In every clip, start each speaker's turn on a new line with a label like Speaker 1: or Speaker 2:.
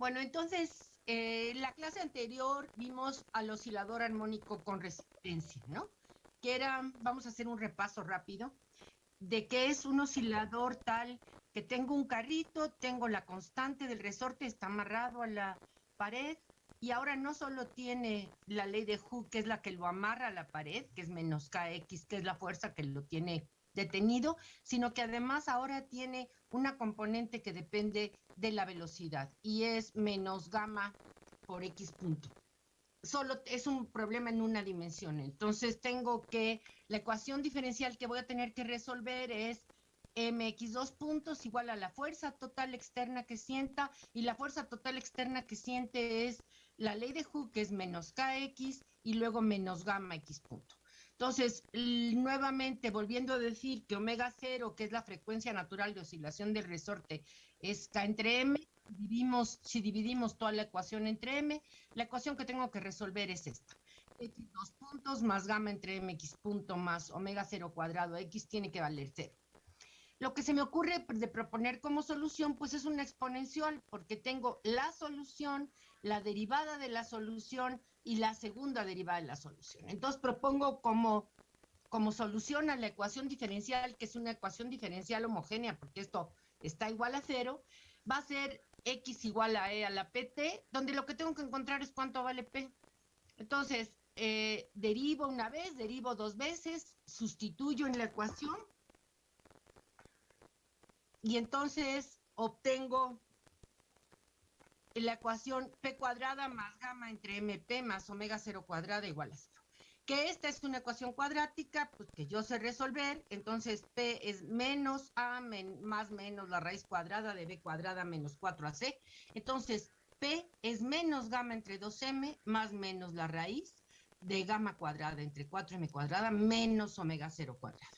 Speaker 1: Bueno, entonces, eh, la clase anterior vimos al oscilador armónico con resistencia, ¿no? Que era, vamos a hacer un repaso rápido, de que es un oscilador tal que tengo un carrito, tengo la constante del resorte, está amarrado a la pared, y ahora no solo tiene la ley de Hooke, que es la que lo amarra a la pared, que es menos KX, que es la fuerza que lo tiene detenido, sino que además ahora tiene una componente que depende de la velocidad y es menos gamma por X punto. Solo es un problema en una dimensión. Entonces tengo que, la ecuación diferencial que voy a tener que resolver es mx dos puntos igual a la fuerza total externa que sienta y la fuerza total externa que siente es la ley de Hooke, que es menos kx y luego menos gamma x punto. Entonces, nuevamente, volviendo a decir que omega cero, que es la frecuencia natural de oscilación del resorte, es K entre M, dividimos, si dividimos toda la ecuación entre M, la ecuación que tengo que resolver es esta. X dos puntos más gamma entre mx punto más omega cero cuadrado x tiene que valer cero. Lo que se me ocurre de proponer como solución, pues es una exponencial, porque tengo la solución, la derivada de la solución y la segunda derivada de la solución. Entonces propongo como, como solución a la ecuación diferencial, que es una ecuación diferencial homogénea, porque esto está igual a cero, va a ser x igual a e a la pt, donde lo que tengo que encontrar es cuánto vale p. Entonces, eh, derivo una vez, derivo dos veces, sustituyo en la ecuación y entonces obtengo la ecuación p cuadrada más gamma entre mp más omega cero cuadrada igual a cero. Que esta es una ecuación cuadrática, pues que yo sé resolver, entonces p es menos a más menos la raíz cuadrada de b cuadrada menos 4ac. Entonces p es menos gamma entre 2m más menos la raíz de gamma cuadrada entre 4m cuadrada menos omega cero cuadrada.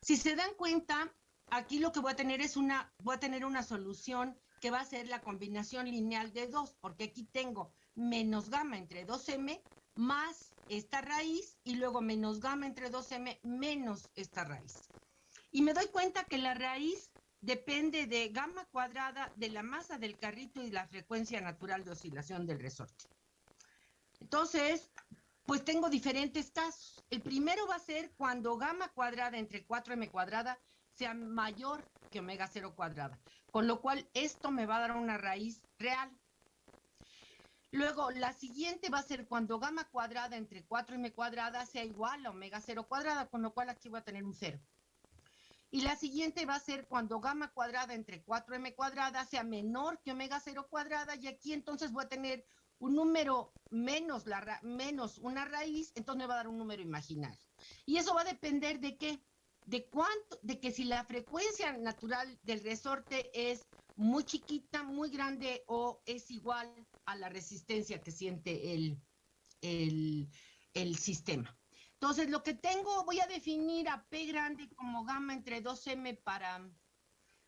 Speaker 1: Si se dan cuenta, aquí lo que voy a tener es una, voy a tener una solución que va a ser la combinación lineal de dos, porque aquí tengo menos gamma entre 2m más esta raíz y luego menos gamma entre 2m menos esta raíz. Y me doy cuenta que la raíz depende de gamma cuadrada de la masa del carrito y la frecuencia natural de oscilación del resorte. Entonces, pues tengo diferentes casos. El primero va a ser cuando gamma cuadrada entre 4m cuadrada sea mayor que omega cero cuadrada, con lo cual esto me va a dar una raíz real. Luego, la siguiente va a ser cuando gamma cuadrada entre 4m cuadrada sea igual a omega cero cuadrada, con lo cual aquí voy a tener un cero. Y la siguiente va a ser cuando gamma cuadrada entre 4m cuadrada sea menor que omega cero cuadrada, y aquí entonces voy a tener un número menos, menos una raíz, entonces me va a dar un número imaginario. Y eso va a depender de qué? De cuánto, de que si la frecuencia natural del resorte es muy chiquita, muy grande o es igual a la resistencia que siente el, el, el sistema. Entonces, lo que tengo, voy a definir a P grande como gamma entre 2M para,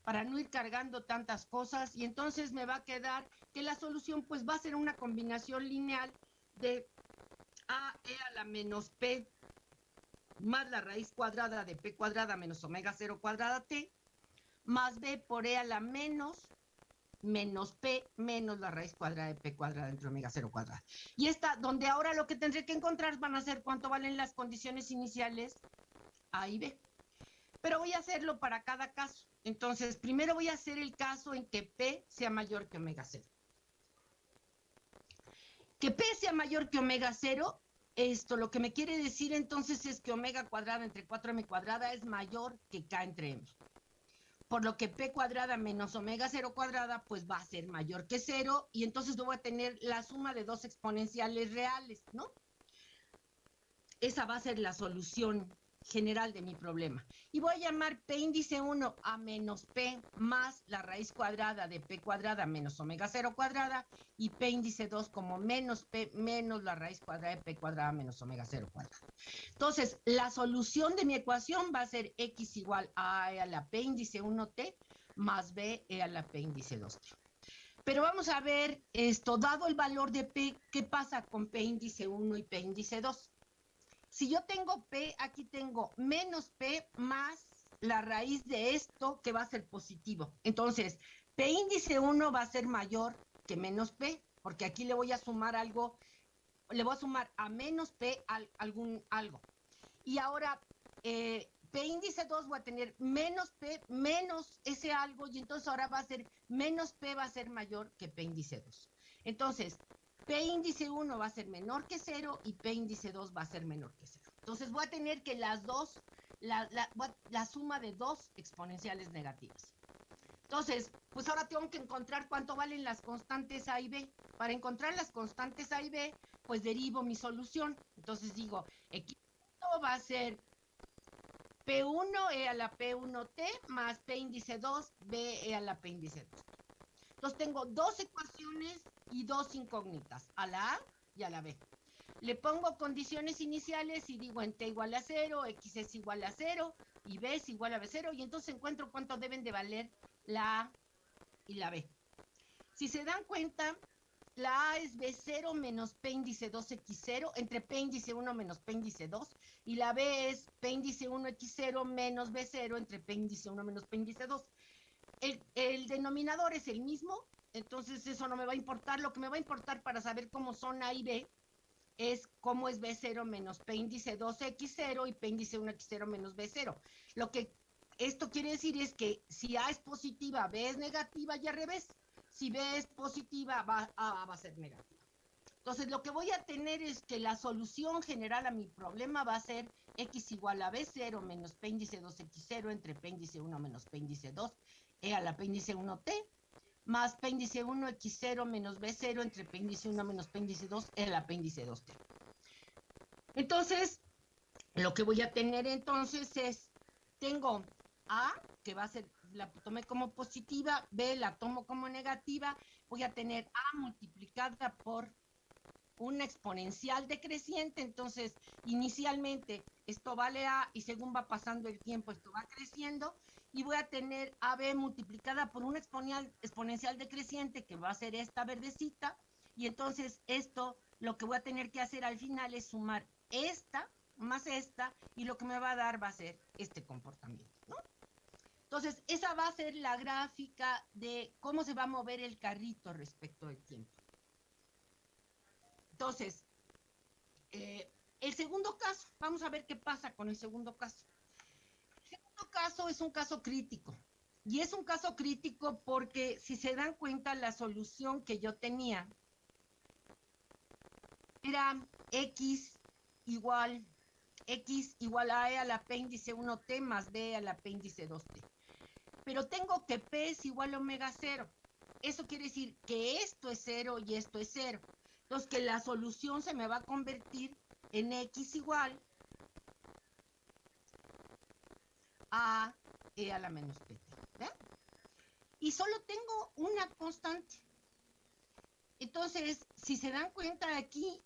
Speaker 1: para no ir cargando tantas cosas y entonces me va a quedar que la solución pues va a ser una combinación lineal de A e a la menos P más la raíz cuadrada de p cuadrada menos omega 0 cuadrada t, más b por e a la menos menos p menos la raíz cuadrada de p cuadrada entre omega 0 cuadrada. Y esta, donde ahora lo que tendré que encontrar van a ser cuánto valen las condiciones iniciales A y B. Pero voy a hacerlo para cada caso. Entonces, primero voy a hacer el caso en que P sea mayor que omega 0. Que P sea mayor que omega 0 esto lo que me quiere decir entonces es que omega cuadrada entre 4m cuadrada es mayor que k entre m. Por lo que p cuadrada menos omega 0 cuadrada pues va a ser mayor que 0 y entonces voy a tener la suma de dos exponenciales reales, ¿no? Esa va a ser la solución general de mi problema. Y voy a llamar P índice 1 a menos P más la raíz cuadrada de P cuadrada menos omega 0 cuadrada y P índice 2 como menos P menos la raíz cuadrada de P cuadrada menos omega 0 cuadrada. Entonces, la solución de mi ecuación va a ser X igual a E a la P índice 1T más B E a la P índice 2T. Pero vamos a ver esto, dado el valor de P, ¿qué pasa con P índice 1 y P índice 2? Si yo tengo P, aquí tengo menos P más la raíz de esto que va a ser positivo. Entonces, P índice 1 va a ser mayor que menos P, porque aquí le voy a sumar algo, le voy a sumar a menos P algún algo. Y ahora, eh, P índice 2 voy a tener menos P menos ese algo, y entonces ahora va a ser menos P va a ser mayor que P índice 2. Entonces, P índice 1 va a ser menor que 0 y P índice 2 va a ser menor que 0. Entonces voy a tener que las dos, la, la suma de dos exponenciales negativas. Entonces, pues ahora tengo que encontrar cuánto valen las constantes A y B. Para encontrar las constantes A y B, pues derivo mi solución. Entonces digo, X va a ser P1E a la P1T más P índice 2, B e a la P índice 2. Entonces tengo dos ecuaciones y dos incógnitas, a la A y a la B. Le pongo condiciones iniciales y digo en T igual a 0, X es igual a 0 y B es igual a B0 y entonces encuentro cuánto deben de valer la A y la B. Si se dan cuenta, la A es B0 menos P índice 2X0 entre P índice 1 menos P índice 2 y la B es P índice 1X0 menos B0 entre P índice 1 menos P índice 2. El, el, denominador es el mismo, entonces eso no me va a importar. Lo que me va a importar para saber cómo son A y B es cómo es B0 menos P índice 2X0 y P índice 1X0 menos B0. Lo que esto quiere decir es que si A es positiva, B es negativa y al revés. Si B es positiva, va, A va a ser negativa. Entonces, lo que voy a tener es que la solución general a mi problema va a ser x igual a b0 menos p índice 2x0 entre p índice 1 menos p índice 2 e a la p índice 1t más p índice 1x0 menos b0 entre p índice 1 menos p índice 2 e a la p índice 2t. Entonces, lo que voy a tener entonces es, tengo a, que va a ser, la tomé como positiva, B la tomo como negativa, voy a tener A multiplicada por una exponencial decreciente, entonces inicialmente esto vale A y según va pasando el tiempo esto va creciendo y voy a tener AB multiplicada por una exponencial, exponencial decreciente que va a ser esta verdecita y entonces esto lo que voy a tener que hacer al final es sumar esta más esta y lo que me va a dar va a ser este comportamiento. Entonces, esa va a ser la gráfica de cómo se va a mover el carrito respecto del tiempo. Entonces, eh, el segundo caso, vamos a ver qué pasa con el segundo caso. Es un caso crítico. Y es un caso crítico porque si se dan cuenta, la solución que yo tenía era x igual, x igual a e al apéndice 1t más b al apéndice 2t pero tengo que P es igual a omega cero. Eso quiere decir que esto es cero y esto es cero. Entonces que la solución se me va a convertir en X igual a E a la menos PT. Y solo tengo una constante. Entonces, si se dan cuenta aquí,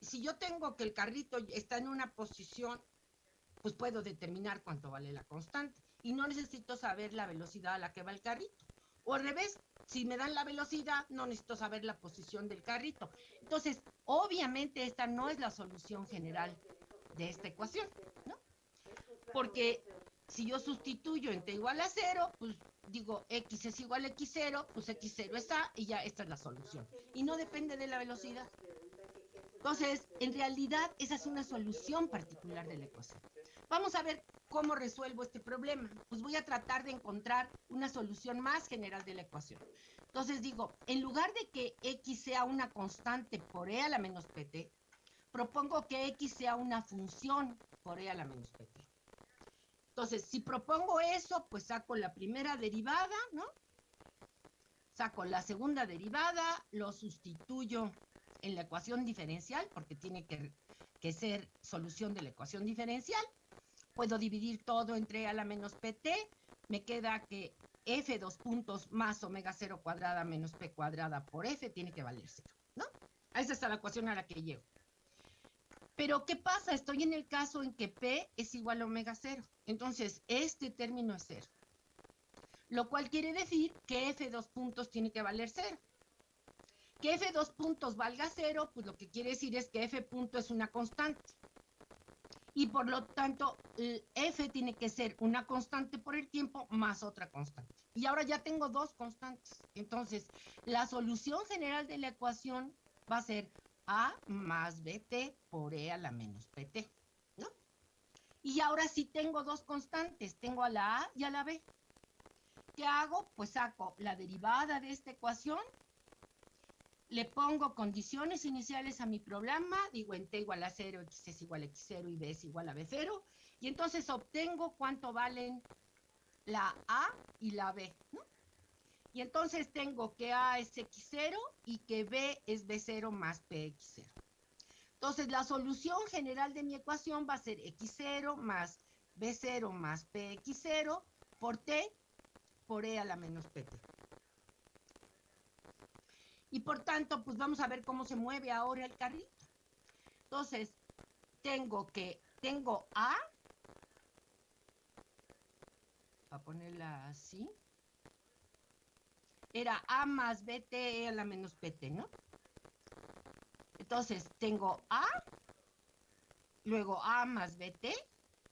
Speaker 1: si yo tengo que el carrito está en una posición, pues puedo determinar cuánto vale la constante y no necesito saber la velocidad a la que va el carrito. O al revés, si me dan la velocidad, no necesito saber la posición del carrito. Entonces, obviamente esta no es la solución general de esta ecuación, ¿no? Porque si yo sustituyo en t igual a cero, pues digo x es igual a x0, pues x0 está y ya esta es la solución. Y no depende de la velocidad. Entonces, en realidad, esa es una solución particular de la ecuación. Vamos a ver ¿Cómo resuelvo este problema? Pues voy a tratar de encontrar una solución más general de la ecuación. Entonces digo, en lugar de que x sea una constante por e a la menos pt, propongo que x sea una función por e a la menos pt. Entonces, si propongo eso, pues saco la primera derivada, ¿no? Saco la segunda derivada, lo sustituyo en la ecuación diferencial, porque tiene que, ser solución de la ecuación diferencial, puedo dividir todo entre a la menos pt, me queda que f dos puntos más omega cero cuadrada menos p cuadrada por f tiene que valer cero, ¿no? Esa es la ecuación a la que llego. Pero, ¿qué pasa? Estoy en el caso en que p es igual a omega cero. Entonces, este término es cero. Lo cual quiere decir que f dos puntos tiene que valer cero. Que f dos puntos valga cero, pues lo que quiere decir es que f punto es una constante. y por lo tanto f tiene que ser una constante por el tiempo más otra constante. Y ahora ya tengo dos constantes. Entonces, la solución general de la ecuación va a ser a más bt por e a la menos pt. ¿no? Y ahora sí tengo dos constantes, tengo a la a y a la b. ¿Qué hago? Pues saco la derivada de esta ecuación le pongo condiciones iniciales a mi programa, digo en t igual a 0, x es igual a x0 y b es igual a b0, y entonces obtengo cuánto valen la a y la b, Y entonces tengo que a es x0 y que b es b0 más px0. Entonces la solución general de mi ecuación va a ser x0 más b0 más px0 por t por e a la menos pt. Y por tanto, pues vamos a ver cómo se mueve ahora el carrito. Entonces, tengo que, tengo A, a ponerla así, era A más BT a la menos PT, ¿no? Entonces, tengo A, luego A más BT,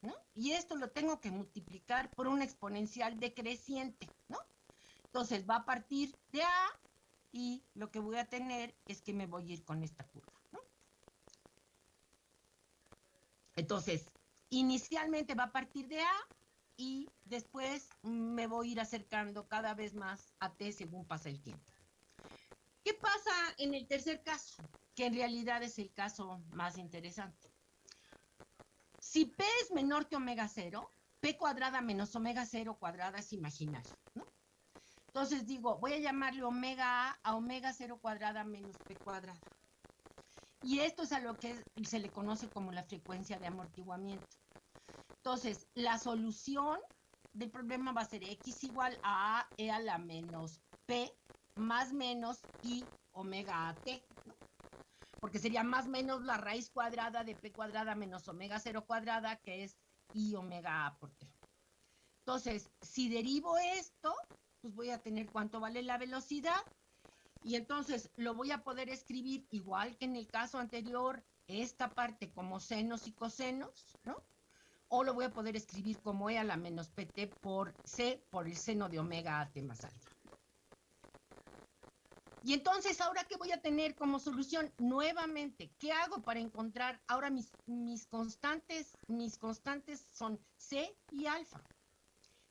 Speaker 1: ¿no? Y esto lo tengo que multiplicar por una exponencial decreciente, ¿no? Entonces, va a partir de A y lo que voy a tener es que me voy a ir con esta curva. ¿no? Entonces, inicialmente va a partir de A y después me voy a ir acercando cada vez más a T según pasa el tiempo. ¿Qué pasa en el tercer caso? Que en realidad es el caso más interesante. Si P es menor que omega 0, P cuadrada menos omega 0 cuadrada es imaginario, ¿no? Entonces digo, voy a llamarle omega A a omega 0 cuadrada menos P cuadrada. Y esto es a lo que se le conoce como la frecuencia de amortiguamiento. Entonces, la solución del problema va a ser x igual a e a la menos p más menos i omega a t. Porque sería más menos la raíz cuadrada de p cuadrada menos omega 0 cuadrada, que es i omega a por t. Entonces, si derivo esto, pues voy a tener cuánto vale la velocidad y entonces lo voy a poder escribir igual que en el caso anterior, esta parte como senos y cosenos, ¿no? O lo voy a poder escribir como E a la menos PT por C por el seno de omega a T más alfa. Y entonces, ¿ahora qué voy a tener como solución? Nuevamente, ¿qué hago para encontrar? Ahora mis, mis constantes, mis constantes son C y alfa.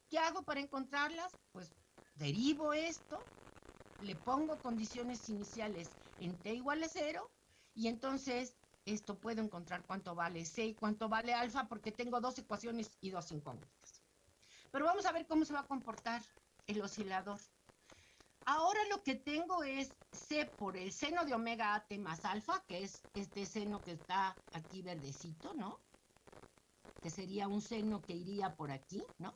Speaker 1: ¿Qué hago para encontrarlas? Pues derivo esto, le pongo condiciones iniciales en t igual a cero y entonces esto puedo encontrar cuánto vale c y cuánto vale alfa porque tengo dos ecuaciones y dos incógnitas. Pero vamos a ver cómo se va a comportar el oscilador. Ahora lo que tengo es c por el seno de omega t más alfa, que es este seno que está aquí verdecito, ¿no? Que sería un seno que iría por aquí, ¿no?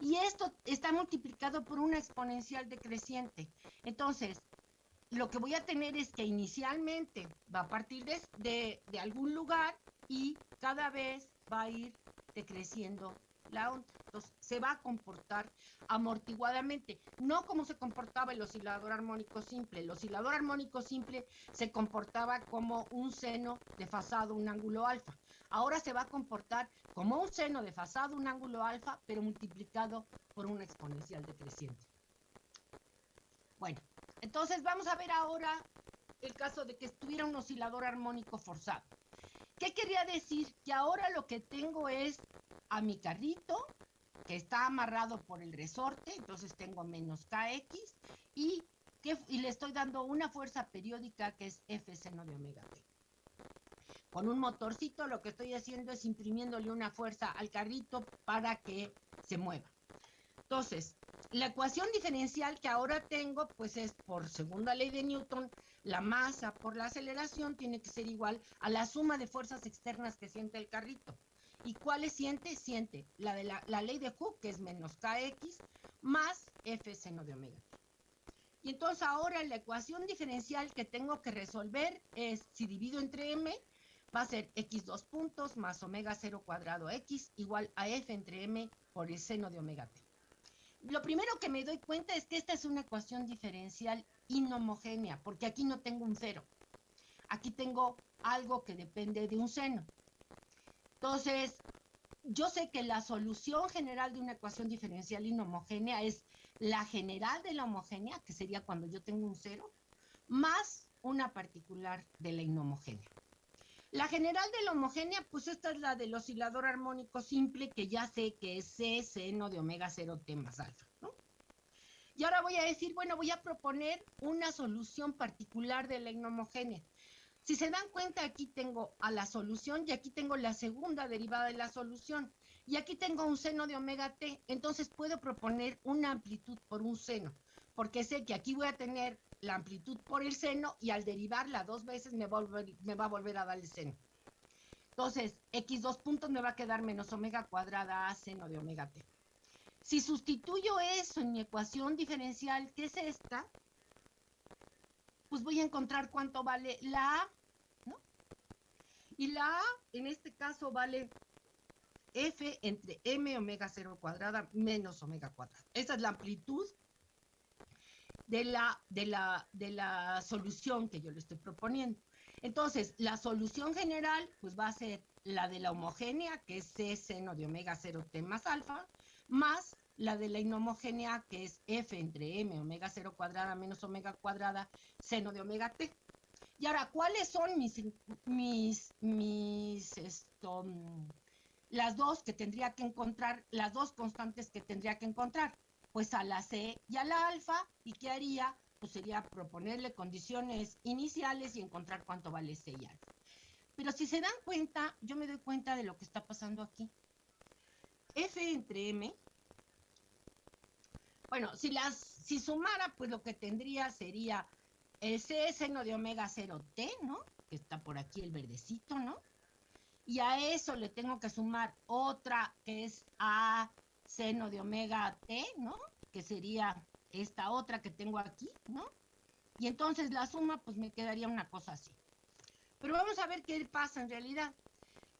Speaker 1: Y esto está multiplicado por una exponencial decreciente. Entonces, lo que voy a tener es que inicialmente va a partir de, de, algún lugar y cada vez va a ir decreciendo la onda. Entonces, se va a comportar amortiguadamente, no como se comportaba el oscilador armónico simple. El oscilador armónico simple se comportaba como un seno desfasado, un ángulo alfa ahora se va a comportar como un seno desfasado, un ángulo alfa, pero multiplicado por una exponencial decreciente. Bueno, entonces vamos a ver ahora el caso de que estuviera un oscilador armónico forzado. ¿Qué quería decir? Que ahora lo que tengo es a mi carrito, que está amarrado por el resorte, entonces tengo menos kx, y, que, y le estoy dando una fuerza periódica que es f seno de omega t. Con un motorcito lo que estoy haciendo es imprimiéndole una fuerza al carrito para que se mueva. Entonces, la ecuación diferencial que ahora tengo, pues es por segunda ley de Newton, la masa por la aceleración tiene que ser igual a la suma de fuerzas externas que siente el carrito. ¿Y cuáles siente? Siente la de la, ley de Hooke, que es menos kx, más f seno de omega. Y entonces ahora la ecuación diferencial que tengo que resolver es, si divido entre m, va a ser x dos puntos más omega 0 cuadrado x igual a f entre m por el seno de omega t. Lo primero que me doy cuenta es que esta es una ecuación diferencial inhomogénea, porque aquí no tengo un cero. Aquí tengo algo que depende de un seno. Entonces, yo sé que la solución general de una ecuación diferencial inhomogénea es la general de la homogénea, que sería cuando yo tengo un cero, más una particular de la inhomogénea. La general de la homogénea, pues esta es la del oscilador armónico simple, que ya sé que es C seno de omega 0 t más alfa, ¿no? Y ahora voy a decir, bueno, voy a proponer una solución particular de la inhomogénea. Si se dan cuenta, aquí tengo a la solución y aquí tengo la segunda derivada de la solución. Y aquí tengo un seno de omega t, entonces puedo proponer una amplitud por un seno, porque sé que aquí voy a tener la amplitud por el seno y al derivarla dos veces me va a volver, a, dar el seno. Entonces, x dos puntos me va a quedar menos omega cuadrada a seno de omega t. Si sustituyo eso en mi ecuación diferencial, que es esta, pues voy a encontrar cuánto vale la A, ¿no? Y la A, en este caso, vale F entre M omega 0 cuadrada menos omega cuadrada. Esa es la amplitud de la, de la, de la solución que yo le estoy proponiendo. Entonces, la solución general, pues va a ser la de la homogénea, que es C seno de omega 0 t más alfa, más la de la inhomogénea, que es F entre M omega 0 cuadrada menos omega cuadrada seno de omega t. Y ahora, ¿cuáles son mis, mis, mis, esto, las dos que tendría que encontrar, las dos constantes que tendría que encontrar? Pues a la C y a la alfa, ¿y qué haría? Pues sería proponerle condiciones iniciales y encontrar cuánto vale C y alfa. Pero si se dan cuenta, yo me doy cuenta de lo que está pasando aquí. F entre M, bueno, si las, si sumara, pues lo que tendría sería el C seno de omega 0T, ¿no? Que está por aquí el verdecito, ¿no? Y a eso le tengo que sumar otra que es A seno de omega t, ¿no? Que sería esta otra que tengo aquí, ¿no? Y entonces la suma, pues me quedaría una cosa así. Pero vamos a ver qué pasa en realidad.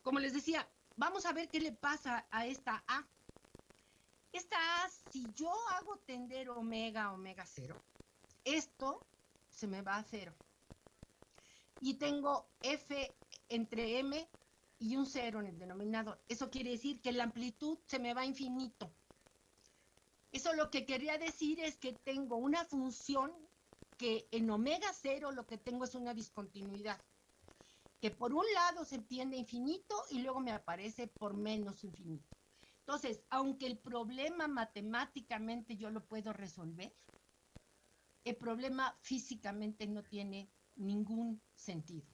Speaker 1: Como les decía, vamos a ver qué le pasa a esta A. Esta A, si yo hago tender omega, omega cero, esto se me va a cero. Y tengo F entre M y un cero en el denominador. Eso quiere decir que la amplitud se me va a infinito. Eso lo que quería decir es que tengo una función que en omega cero lo que tengo es una discontinuidad. Que por un lado se entiende infinito y luego me aparece por menos infinito. Entonces, aunque el problema matemáticamente yo lo puedo resolver, el problema físicamente no tiene ningún sentido.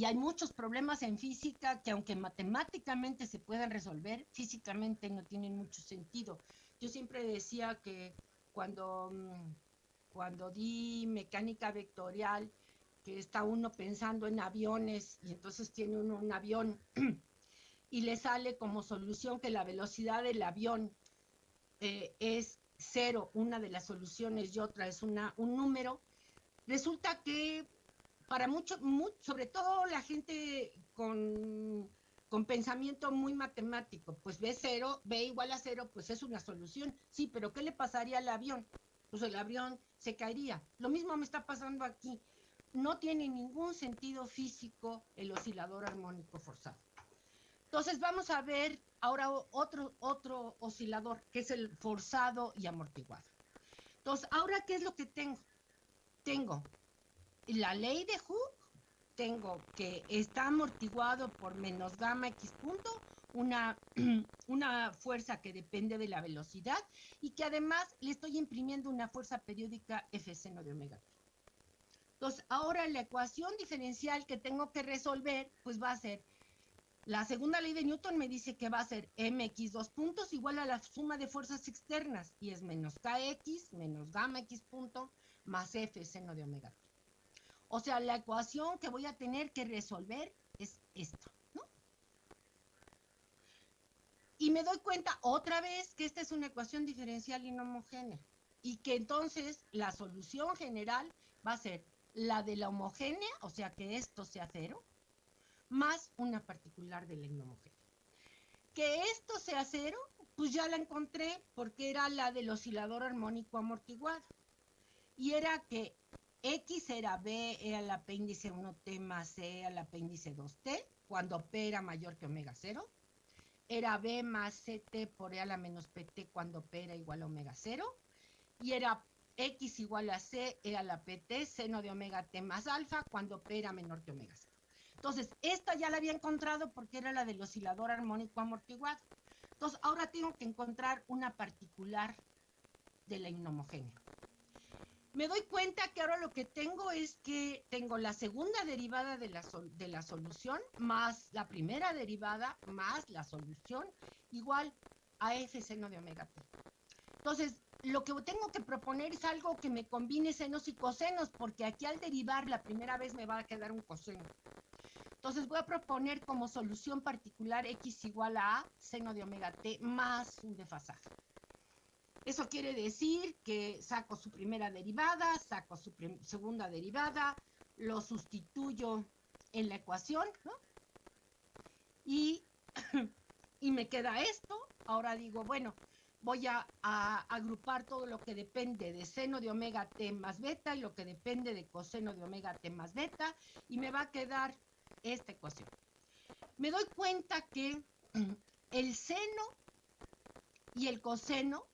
Speaker 1: Y hay muchos problemas en física que aunque matemáticamente se puedan resolver, físicamente no tienen mucho sentido. Yo siempre decía que cuando, mm, cuando di mecánica vectorial, que está uno pensando en aviones y entonces tiene uno un avión y le sale como solución que la velocidad del avión eh, es cero, una de las soluciones y otra es una, un número, resulta que para mucho, sobre todo la gente con, pensamiento muy matemático, pues B cero, B igual a cero, pues es una solución. Sí, pero ¿qué le pasaría al avión? Pues el avión se caería. Lo mismo me está pasando aquí. No tiene ningún sentido físico el oscilador armónico forzado. Entonces vamos a ver ahora otro, otro oscilador, que es el forzado y amortiguado. Entonces, ahora, ¿qué es lo que tengo? Tengo la ley de Hooke, tengo que está amortiguado por menos gamma x punto, una, una fuerza que depende de la velocidad y que además le estoy imprimiendo una fuerza periódica F seno de omega Entonces, ahora la ecuación diferencial que tengo que resolver, pues va a ser, la segunda ley de Newton me dice que va a ser mx dos puntos igual a la suma de fuerzas externas y es menos kx menos gamma x punto más F seno de omega o sea, la ecuación que voy a tener que resolver es esta, ¿no? Y me doy cuenta otra vez que esta es una ecuación diferencial inhomogénea y que entonces la solución general va a ser la de la homogénea, o sea que esto sea cero, más una particular de la inhomogénea. Que esto sea cero, pues ya la encontré porque era la del oscilador armónico amortiguado. Y era que X era B, E al apéndice 1T más E al apéndice 2T, cuando P era mayor que omega 0. Era B más CT por E a la menos PT cuando P era igual a omega 0. Y era X igual a C, E a la PT, seno de omega T más alfa, cuando P era menor que omega 0. Entonces, esta ya la había encontrado porque era la del oscilador armónico amortiguado. Entonces, ahora tengo que encontrar una particular de la inhomogénea. Me doy cuenta que ahora lo que tengo es que tengo la segunda derivada de la, de la solución más la primera derivada más la solución igual a f seno de omega t. Entonces, lo que tengo que proponer es algo que me combine senos y cosenos, porque aquí al derivar la primera vez me va a quedar un coseno. Entonces voy a proponer como solución particular x igual a a seno de omega t más un desfasaje. Eso quiere decir que saco su primera derivada, saco su segunda derivada, lo sustituyo en la ecuación, ¿no? Y, y me queda esto. Ahora digo, bueno, voy a, a, agrupar todo lo que depende de seno de omega t más beta y lo que depende de coseno de omega t más beta y me va a quedar esta ecuación. Me doy cuenta que el seno y el coseno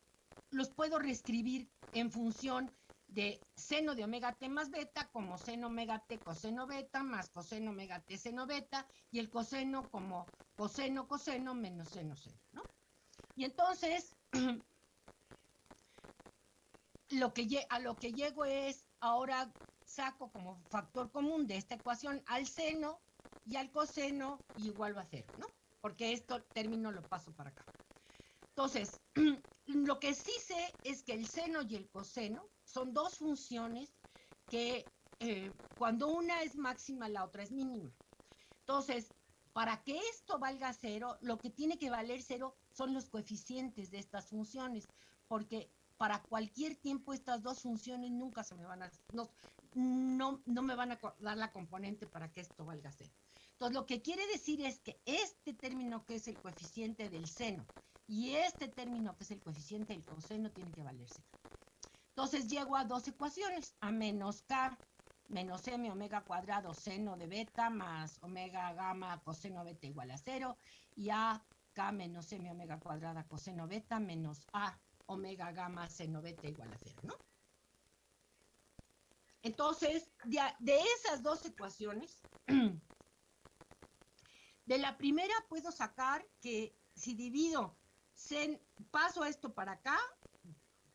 Speaker 1: los puedo reescribir en función de seno de omega t más beta como seno omega t coseno beta más coseno omega t seno beta y el coseno como coseno coseno menos seno seno, ¿no? Y entonces lo que a lo que llego es ahora saco como factor común de esta ecuación al seno y al coseno igual va a cero, ¿no? Porque esto término lo paso para acá. Entonces, lo que sí sé es que el seno y el coseno son dos funciones que eh, cuando una es máxima, la otra es mínima. Entonces, para que esto valga cero, lo que tiene que valer cero son los coeficientes de estas funciones, porque para cualquier tiempo estas dos funciones nunca se me van a, no, no, no me van a dar la componente para que esto valga cero. Entonces, lo que quiere decir es que este término que es el coeficiente del seno y este término que es el coeficiente del coseno tiene que valer cero. Entonces, llego a dos ecuaciones, a menos k menos m omega cuadrado seno de beta más omega gamma coseno beta igual a cero y a k menos m omega cuadrada coseno beta menos a omega gamma seno beta igual a cero, ¿no? Entonces, de esas dos ecuaciones, De la primera puedo sacar que si divido, sen, paso esto para acá,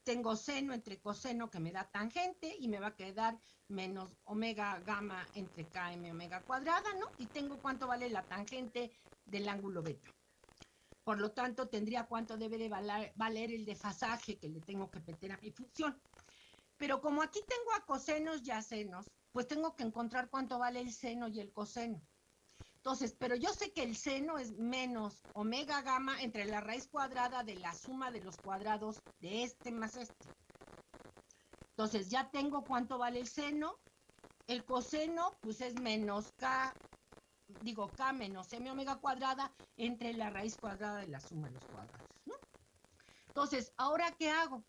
Speaker 1: tengo seno entre coseno que me da tangente y me va a quedar menos omega gamma entre km omega cuadrada, ¿no? Y tengo cuánto vale la tangente del ángulo beta. Por lo tanto, tendría cuánto debe de valer, valer el desfasaje que le tengo que meter a mi función. Pero como aquí tengo a cosenos y a senos, pues tengo que encontrar cuánto vale el seno y el coseno. Entonces, pero yo sé que el seno es menos omega gamma entre la raíz cuadrada de la suma de los cuadrados de este más este. Entonces, ya tengo cuánto vale el seno. El coseno, pues es menos k, digo k menos m omega cuadrada entre la raíz cuadrada de la suma de los cuadrados. Entonces, ¿ahora qué hago?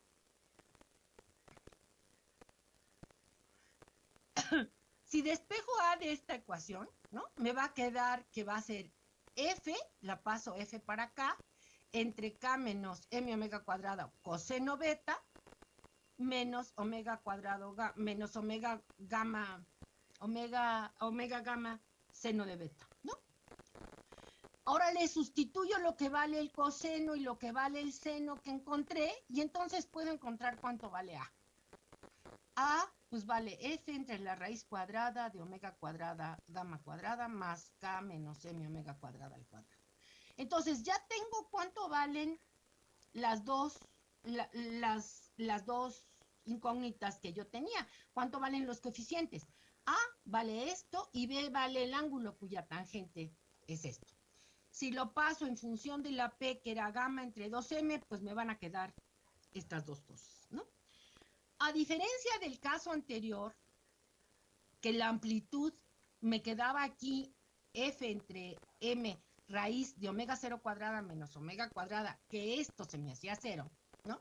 Speaker 1: si despejo A de esta ecuación, ¿no? Me va a quedar que va a ser F, la paso F para acá, entre K menos M omega cuadrado coseno beta, menos omega cuadrado, menos omega gamma, omega, omega gamma seno de beta, ¿no? Ahora le sustituyo lo que vale el coseno y lo que vale el seno que encontré y entonces puedo encontrar cuánto vale A. A pues vale f entre la raíz cuadrada de omega cuadrada gamma cuadrada más k menos m omega cuadrada al cuadrado. Entonces ya tengo cuánto valen las dos, las, las dos incógnitas que yo tenía. ¿Cuánto valen los coeficientes? A vale esto y B vale el ángulo cuya tangente es esto. Si lo paso en función de la P, que era gamma entre 2M, pues me van a quedar estas dos cosas. A diferencia del caso anterior, que la amplitud me quedaba aquí f entre m raíz de omega 0 cuadrada menos omega cuadrada, que esto se me hacía cero, ¿no?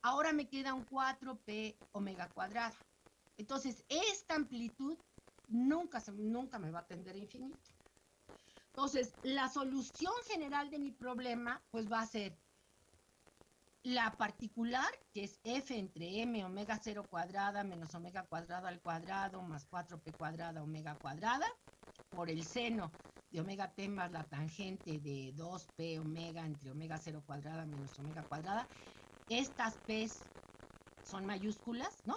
Speaker 1: Ahora me queda un 4p omega cuadrada. Entonces, esta amplitud nunca, nunca me va a tender a infinito. Entonces, la solución general de mi problema, pues va a ser la particular, que es f entre m omega 0 cuadrada menos omega cuadrada al cuadrado más 4p cuadrada omega cuadrada, por el seno de omega t más la tangente de 2p omega entre omega 0 cuadrada menos omega cuadrada. Estas p's son mayúsculas, ¿no?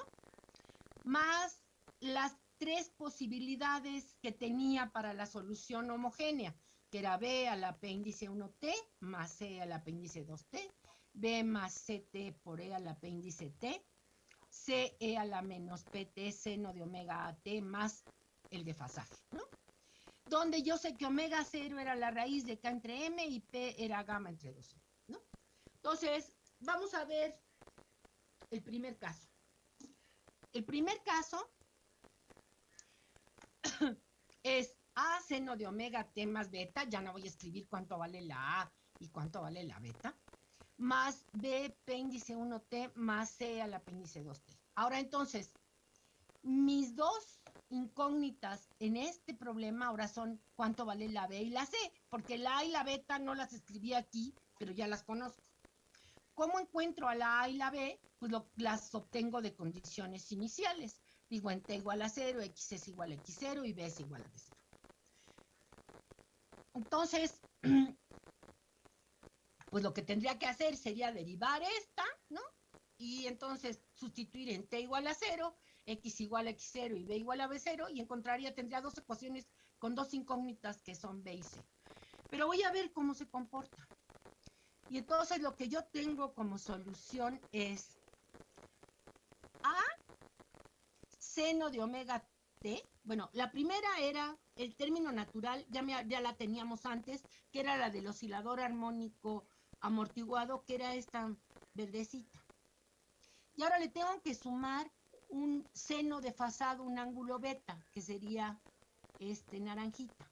Speaker 1: Más las tres posibilidades que tenía para la solución homogénea, que era b al apéndice 1t más c al apéndice 2t, b más ct por e al apéndice t, c e a la menos pt seno de omega a t más el desfasaje, ¿no? donde yo sé que omega 0 era la raíz de K entre M y P era gamma entre 2, ¿no? Entonces, vamos a ver el primer caso. El primer caso es A seno de omega T más beta, ya no voy a escribir cuánto vale la A y cuánto vale la beta, más B apéndice 1T más C al apéndice 2T. Ahora entonces, mis dos incógnitas en este problema ahora son cuánto vale la B y la C, porque la A y la beta no las escribí aquí, pero ya las conozco. ¿Cómo encuentro a la A y la B? Pues las obtengo de condiciones iniciales. Digo, en T igual a 0, X es igual a X0 y B es igual a B0. Entonces, pues lo que tendría que hacer sería derivar esta, ¿no? Y entonces sustituir en T igual a 0 x igual a x0 y b igual a b0 y encontraría, tendría dos ecuaciones con dos incógnitas que son b y c. Pero voy a ver cómo se comporta. Y entonces lo que yo tengo como solución es a seno de omega t. Bueno, la primera era el término natural, ya, ya la teníamos antes, que era la del oscilador armónico amortiguado, que era esta verdecita. Y ahora le tengo que sumar un seno desfasado, un ángulo beta, que sería este naranjita.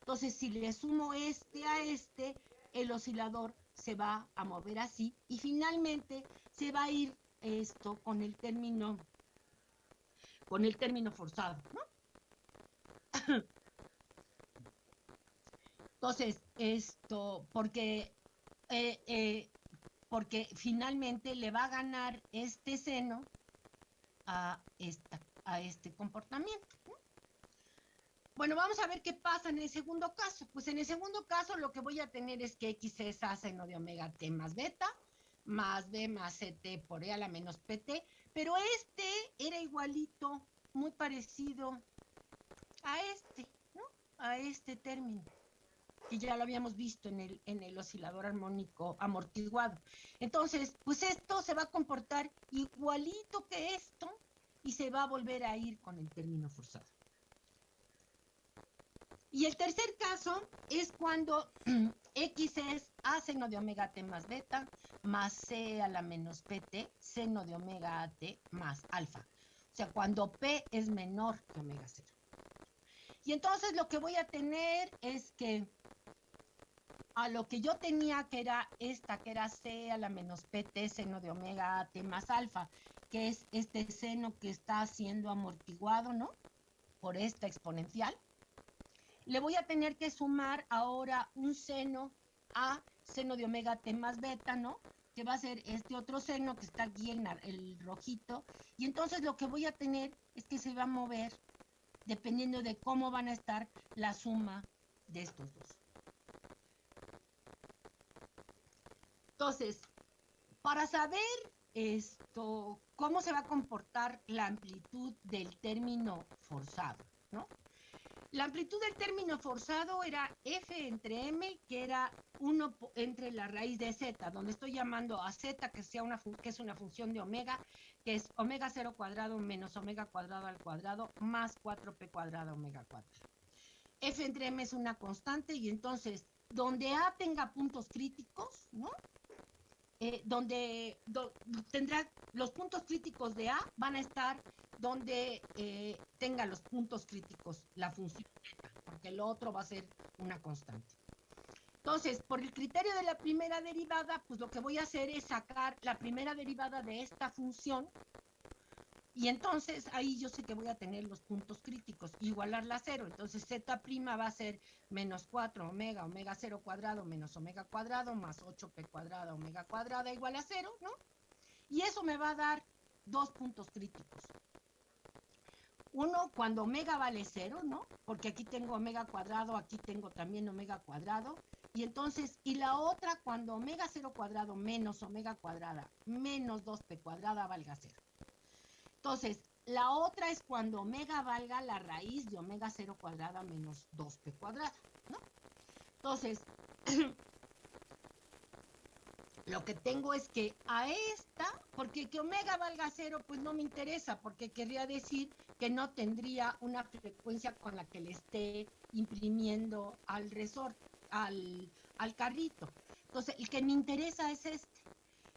Speaker 1: Entonces, si le sumo este a este, el oscilador se va a mover así y finalmente se va a ir esto con el término con el término forzado, Entonces, esto, porque, eh, eh, porque finalmente le va a ganar este seno a, esta, a este comportamiento. Bueno, vamos a ver qué pasa en el segundo caso. Pues en el segundo caso lo que voy a tener es que X es A seno de omega T más beta, más B más CT por E a la menos PT, pero este era igualito, muy parecido a este, ¿no? A este término que ya lo habíamos visto en el, en el oscilador armónico amortiguado. Entonces, pues esto se va a comportar igualito que esto y se va a volver a ir con el término forzado. Y el tercer caso es cuando X es A seno de omega T más beta más C a la menos PT seno de omega T más alfa. O sea, cuando P es menor que omega 0. Y entonces lo que voy a tener es que a lo que yo tenía que era esta, que era C a la menos PT seno de omega T más alfa, que es este seno que está siendo amortiguado, ¿no? Por esta exponencial. Le voy a tener que sumar ahora un seno a seno de omega T más beta, ¿no? Que va a ser este otro seno que está aquí en el rojito. Y entonces lo que voy a tener es que se va a mover dependiendo de cómo van a estar la suma de estos dos. Entonces, para saber esto, cómo se va a comportar la amplitud del término forzado, ¿no? La amplitud del término forzado era f entre m, que era 1 entre la raíz de z, donde estoy llamando a z, que, sea una que es una función de omega, que es omega 0 cuadrado menos omega cuadrado al cuadrado, más 4p cuadrado omega 4. f entre m es una constante, y entonces, donde a tenga puntos críticos, ¿no? Eh, donde tendrá los puntos críticos de A van a estar donde eh, tenga los puntos críticos la función porque lo otro va a ser una constante. Entonces, por el criterio de la primera derivada, pues lo que voy a hacer es sacar la primera derivada de esta función Y entonces ahí yo sé que voy a tener los puntos críticos, igualarla a cero. Entonces Z' va a ser menos 4 omega, omega 0 cuadrado menos omega cuadrado más 8p cuadrada, omega cuadrada igual a cero, ¿no? Y eso me va a dar dos puntos críticos. Uno, cuando omega vale cero, ¿no? Porque aquí tengo omega cuadrado, aquí tengo también omega cuadrado. Y entonces, y la otra, cuando omega 0 cuadrado menos omega cuadrada menos 2p cuadrada valga cero. Entonces, la otra es cuando omega valga la raíz de omega 0 cuadrada menos 2p cuadrada, ¿no? Entonces, lo que tengo es que a esta, porque que omega valga cero, pues no me interesa, porque querría decir que no tendría una frecuencia con la que le esté imprimiendo al resorte, al, al carrito. Entonces, el que me interesa es este.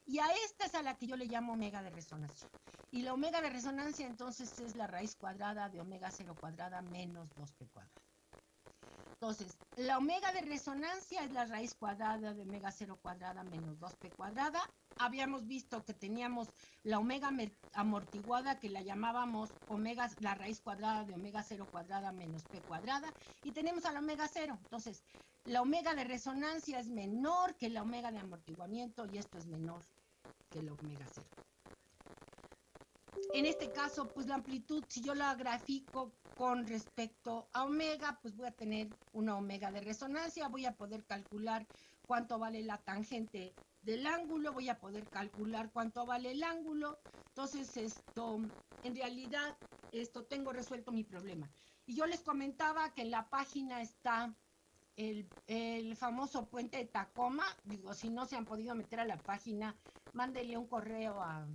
Speaker 1: Y a esta es a la que yo le llamo omega de resonancia. Y la omega de resonancia entonces es la raíz cuadrada de omega 0 cuadrada menos 2p cuadrada. Entonces, la omega de resonancia es la raíz cuadrada de omega 0 cuadrada menos 2p cuadrada. Habíamos visto que teníamos la omega amortiguada que la llamábamos omega, la raíz cuadrada de omega 0 cuadrada menos p cuadrada. Y tenemos a la omega 0. Entonces, la omega de resonancia es menor que la omega de amortiguamiento y esto es menor la omega 0. En este caso, pues la amplitud, si yo la grafico con respecto a omega, pues voy a tener una omega de resonancia, voy a poder calcular cuánto vale la tangente del ángulo, voy a poder calcular cuánto vale el ángulo. Entonces, esto, en realidad, esto tengo resuelto mi problema. Y yo les comentaba que en la página está el, el, famoso puente de Tacoma. Digo, si no se han podido meter a la página, mándenle un correo a,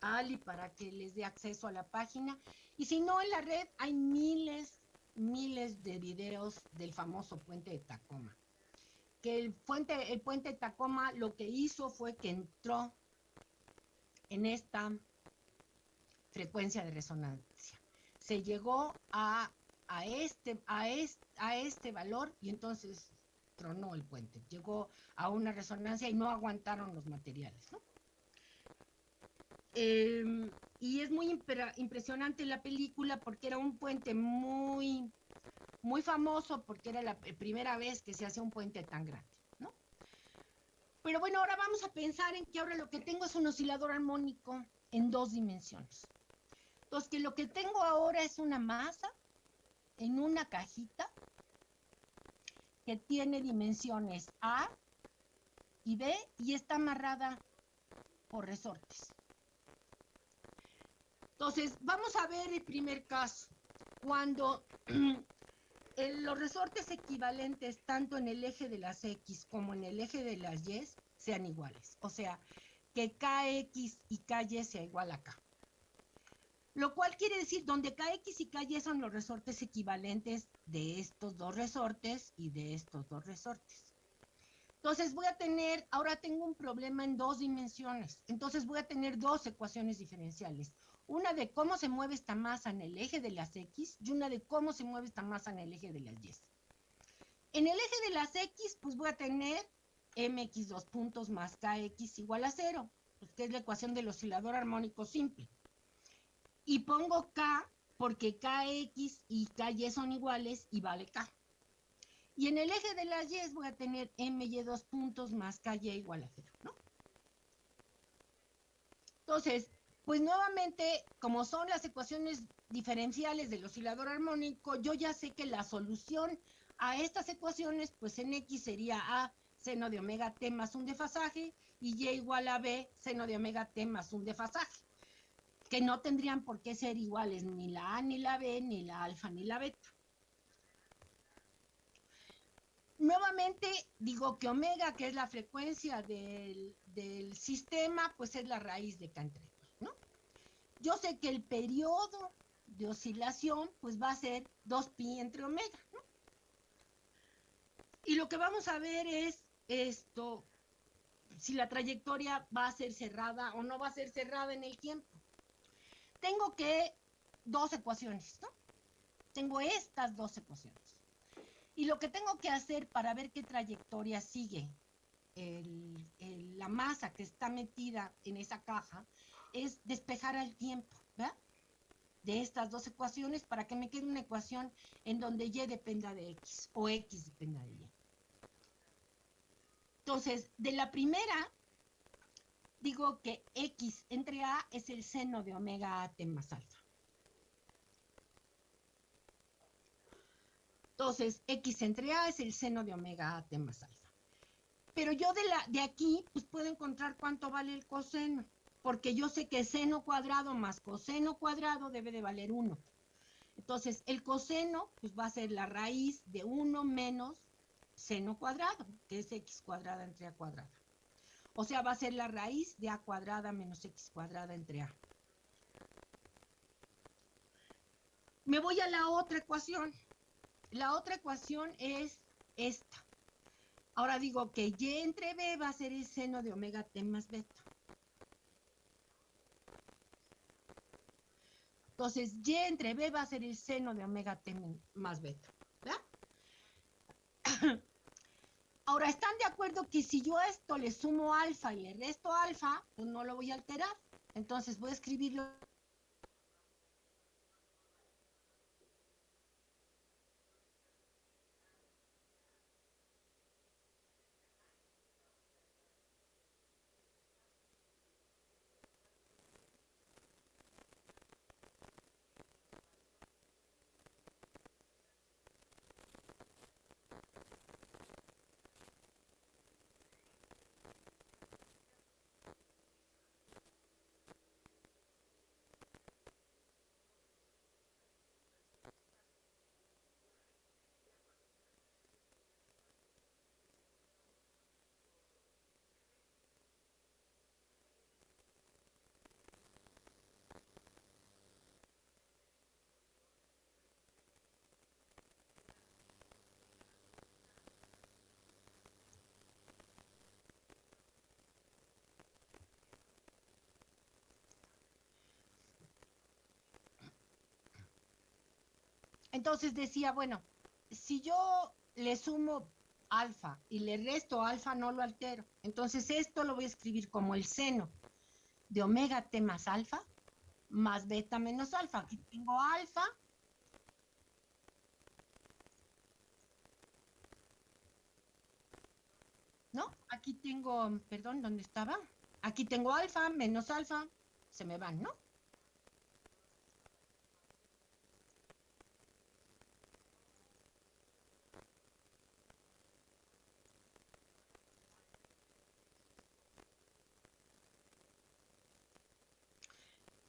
Speaker 1: Ali para que les dé acceso a la página. Y si no, en la red hay miles, miles de videos del famoso puente de Tacoma. Que el puente, el puente de Tacoma lo que hizo fue que entró en esta frecuencia de resonancia. Se llegó a, a, este, a, este, a este valor y entonces tronó el puente. Llegó a una resonancia y no aguantaron los materiales, ¿no? Em, y es muy impresionante la película porque era un puente muy, muy famoso porque era la primera vez que se hace un puente tan grande, ¿no? Pero bueno, ahora vamos a pensar en que ahora lo que tengo es un oscilador armónico en dos dimensiones. Entonces, que lo que tengo ahora es una masa en una cajita que tiene dimensiones A y B y está amarrada por resortes. Entonces, vamos a ver el primer caso. Cuando los resortes equivalentes tanto en el eje de las X como en el eje de las Y sean iguales. O sea, que KX y KY sea igual a K. Lo cual quiere decir, donde KX y KY son los resortes equivalentes de estos dos resortes y de estos dos resortes. Entonces voy a tener, ahora tengo un problema en dos dimensiones. Entonces voy a tener dos ecuaciones diferenciales una de cómo se mueve esta masa en el eje de las X y una de cómo se mueve esta masa en el eje de las Y. En el eje de las X, pues voy a tener mx dos puntos más kx igual a cero, pues que es la ecuación del oscilador armónico simple. Y pongo k porque kx y ky son iguales y vale k. Y en el eje de las y voy a tener my dos puntos más ky igual a cero, ¿no? Entonces, pues nuevamente, como son las ecuaciones diferenciales del oscilador armónico, yo ya sé que la solución a estas ecuaciones, pues en X sería A seno de omega t más un desfasaje y Y igual a B seno de omega t más un desfasaje, que no tendrían por qué ser iguales ni la A ni la B, ni la alfa ni la beta. Nuevamente digo que omega, que es la frecuencia del, del sistema, pues es la raíz de K entre yo sé que el periodo de oscilación pues va a ser 2pi entre omega. ¿no? Y lo que vamos a ver es esto, si la trayectoria va a ser cerrada o no va a ser cerrada en el tiempo. Tengo que dos ecuaciones, ¿no? Tengo estas dos ecuaciones. Y lo que tengo que hacer para ver qué trayectoria sigue la masa que está metida en esa caja es despejar al tiempo, ¿verdad? de estas dos ecuaciones para que me quede una ecuación en donde y dependa de x o x dependa de y. Entonces, de la primera, digo que x entre a es el seno de omega a t más alfa. Entonces, x entre a es el seno de omega a t más alfa. Pero yo de, la, de aquí, pues puedo encontrar cuánto vale el coseno, porque yo sé que seno cuadrado más coseno cuadrado debe de valer 1. Entonces, el coseno, pues va a ser la raíz de 1 menos seno cuadrado, que es x cuadrada entre a cuadrada. O sea, va a ser la raíz de a cuadrada menos x cuadrada entre a. Me voy a la otra ecuación. La otra ecuación es esta. Ahora digo que y entre b va a ser el seno de omega t más beta. Entonces, y entre b va a ser el seno de omega t más beta. ¿verdad? Ahora, ¿están de acuerdo que si yo esto le sumo alfa y le resto alfa, pues no lo voy a alterar? Entonces voy a escribirlo Entonces decía, bueno, si yo le sumo alfa y le resto alfa, no lo altero. Entonces esto lo voy a escribir como el seno de omega t más alfa más beta menos alfa. Aquí tengo alfa. ¿No? Aquí tengo, perdón, ¿dónde estaba? Aquí tengo alfa menos alfa. Se me van, ¿no?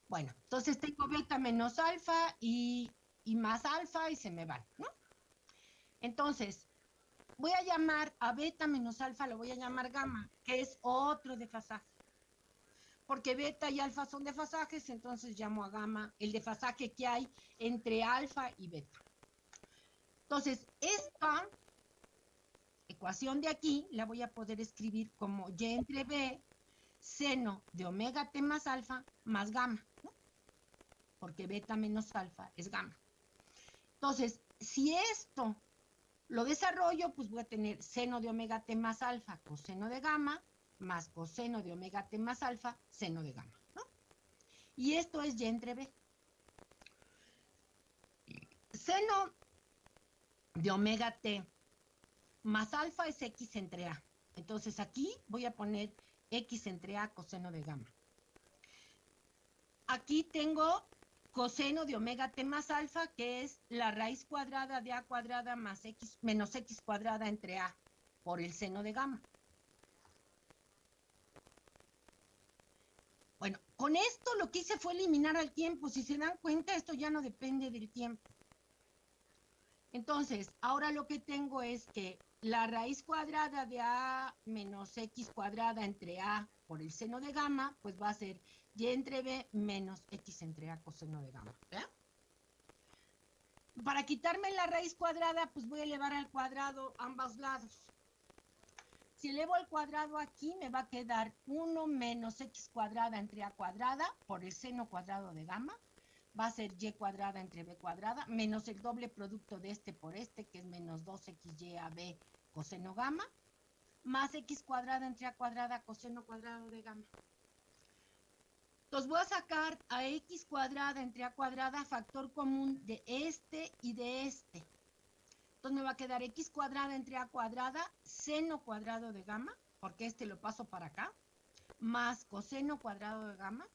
Speaker 1: Bueno, entonces tengo beta menos alfa y, más alfa y se me van, ¿no? Entonces, voy a llamar a beta menos alfa, lo voy a llamar gamma, que es otro desfasaje. Porque beta y alfa son desfasajes, entonces llamo a gamma el desfasaje que hay entre alfa y beta. Entonces, esta ecuación de aquí la voy a poder escribir como y entre b seno de omega t más alfa más gamma porque beta menos alfa es gamma. Entonces, si esto lo desarrollo, pues voy a tener seno de omega t más alfa, coseno de gamma, más coseno de omega t más alfa, seno de gamma. ¿no? Y esto es y entre b. Seno de omega t más alfa es x entre a. Entonces aquí voy a poner x entre a coseno de gamma. Aquí tengo coseno de omega t más alfa, que es la raíz cuadrada de a cuadrada más x menos x cuadrada entre a por el seno de gamma. Bueno, con esto lo que hice fue eliminar al tiempo. Si se dan cuenta, esto ya no depende del tiempo. Entonces, ahora lo que tengo es que la raíz cuadrada de a menos x cuadrada entre a por el seno de gamma, pues va a ser y entre b menos x entre a coseno de gamma. Para quitarme la raíz cuadrada, pues voy a elevar al cuadrado ambos lados. Si elevo al cuadrado aquí, me va a quedar 1 menos x cuadrada entre a cuadrada por el seno cuadrado de gamma. Va a ser y cuadrada entre b cuadrada, menos el doble producto de este por este, que es menos 2xy a b coseno gamma, más x cuadrada entre a cuadrada coseno cuadrado de gamma. Entonces voy a sacar a x cuadrada entre a cuadrada factor común de este y de este. Entonces me va a quedar x cuadrada entre a cuadrada seno cuadrado de gamma, porque este lo paso para acá, más coseno cuadrado de gamma,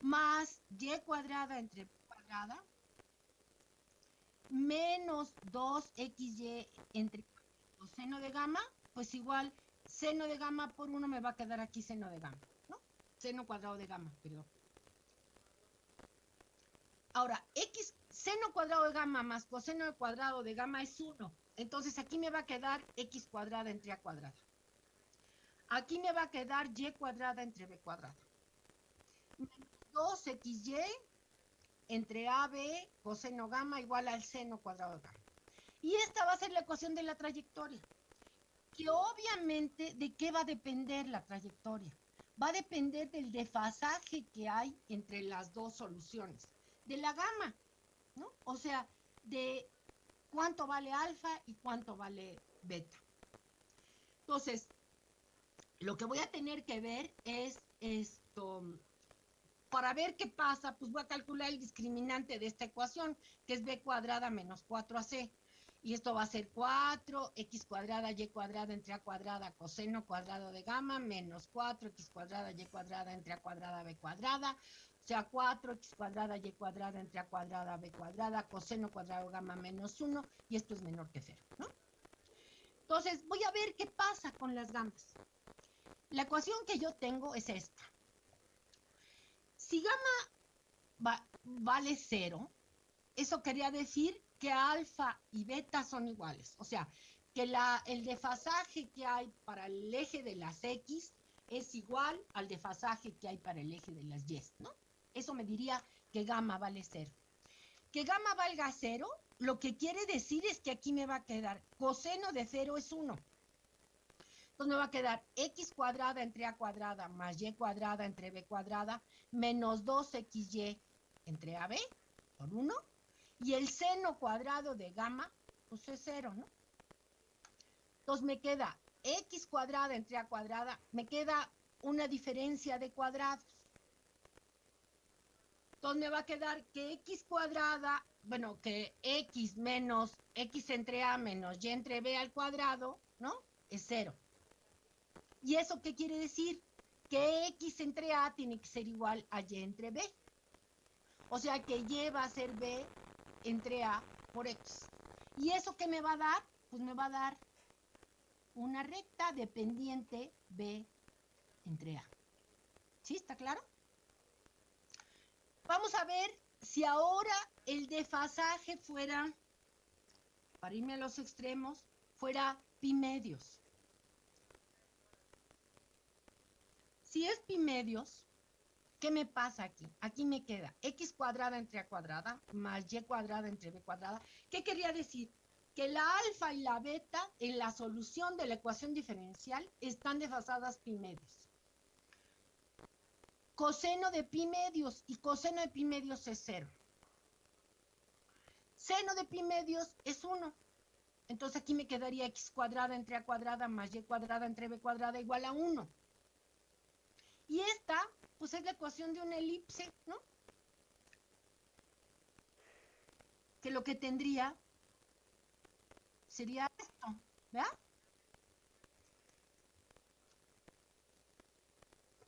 Speaker 1: más y cuadrada entre cuadrada, menos 2xy entre coseno de gamma, pues igual seno de gamma por 1 me va a quedar aquí seno de gamma seno cuadrado de gamma, perdón. Ahora, x seno cuadrado de gamma más coseno cuadrado de gamma es 1. Entonces aquí me va a quedar x cuadrada entre a cuadrada. Aquí me va a quedar y cuadrada entre b cuadrada. 2xy entre ab coseno gamma igual al seno cuadrado de gamma. Y esta va a ser la ecuación de la trayectoria. Que obviamente, ¿de qué va a depender la trayectoria? Va a depender del desfasaje que hay entre las dos soluciones, de la gama, ¿no? O sea, de cuánto vale alfa y cuánto vale beta. Entonces, lo que voy a tener que ver es esto, para ver qué pasa, pues voy a calcular el discriminante de esta ecuación, que es b cuadrada menos 4ac y esto va a ser 4, x cuadrada, y cuadrada entre a cuadrada, coseno cuadrado de gamma, menos 4, x cuadrada, y cuadrada entre a cuadrada, b cuadrada, o sea, 4, x cuadrada, y cuadrada entre a cuadrada, b cuadrada, coseno cuadrado gamma menos 1, y esto es menor que 0, ¿no? Entonces, voy a ver qué pasa con las gamas. La ecuación que yo tengo es esta. Si gamma vale 0, eso quería decir que alfa y beta son iguales. O sea, que la, el desfasaje que hay para el eje de las X es igual al desfasaje que hay para el eje de las Y, ¿no? Eso me diría que gamma vale cero. Que gamma valga cero, lo que quiere decir es que aquí me va a quedar coseno de cero es 1. Entonces me va a quedar x cuadrada entre a cuadrada más y cuadrada entre b cuadrada menos 2xy entre ab por 1 y el seno cuadrado de gamma, pues es cero, ¿no? Entonces me queda x cuadrada entre a cuadrada, me queda una diferencia de cuadrados. Entonces me va a quedar que x cuadrada, bueno, que x menos x entre a menos y entre b al cuadrado, ¿no? Es cero. ¿Y eso qué quiere decir? Que x entre a tiene que ser igual a y entre b. O sea que y va a ser b entre A por X. ¿Y eso qué me va a dar? Pues me va a dar una recta dependiente B entre A. ¿Sí? ¿Está claro? Vamos a ver si ahora el desfasaje fuera, para irme a los extremos, fuera pi medios. Si es pi medios, ¿Qué me pasa aquí? Aquí me queda x cuadrada entre a cuadrada más y cuadrada entre b cuadrada. ¿Qué quería decir? Que la alfa y la beta en la solución de la ecuación diferencial están desfasadas pi medios. Coseno de pi medios y coseno de pi medios es cero. Seno de pi medios es 1. Entonces aquí me quedaría x cuadrada entre a cuadrada más y cuadrada entre b cuadrada igual a 1. Y esta pues es la ecuación de una elipse, ¿no? Que lo que tendría sería esto, ¿verdad?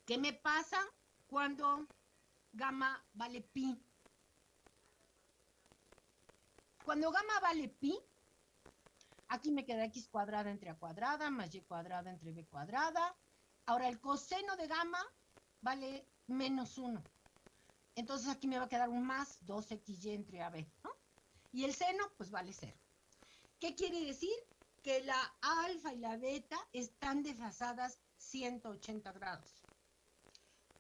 Speaker 1: ¿Qué me pasa cuando gamma vale pi? Cuando gamma vale pi, aquí me queda x cuadrada entre a cuadrada más y cuadrada entre b cuadrada. Ahora el coseno de gamma vale menos 1. Entonces aquí me va a quedar un más 2xy entre AB, ¿no? Y el seno, pues vale 0. ¿Qué quiere decir? Que la alfa y la beta están desfasadas 180 grados.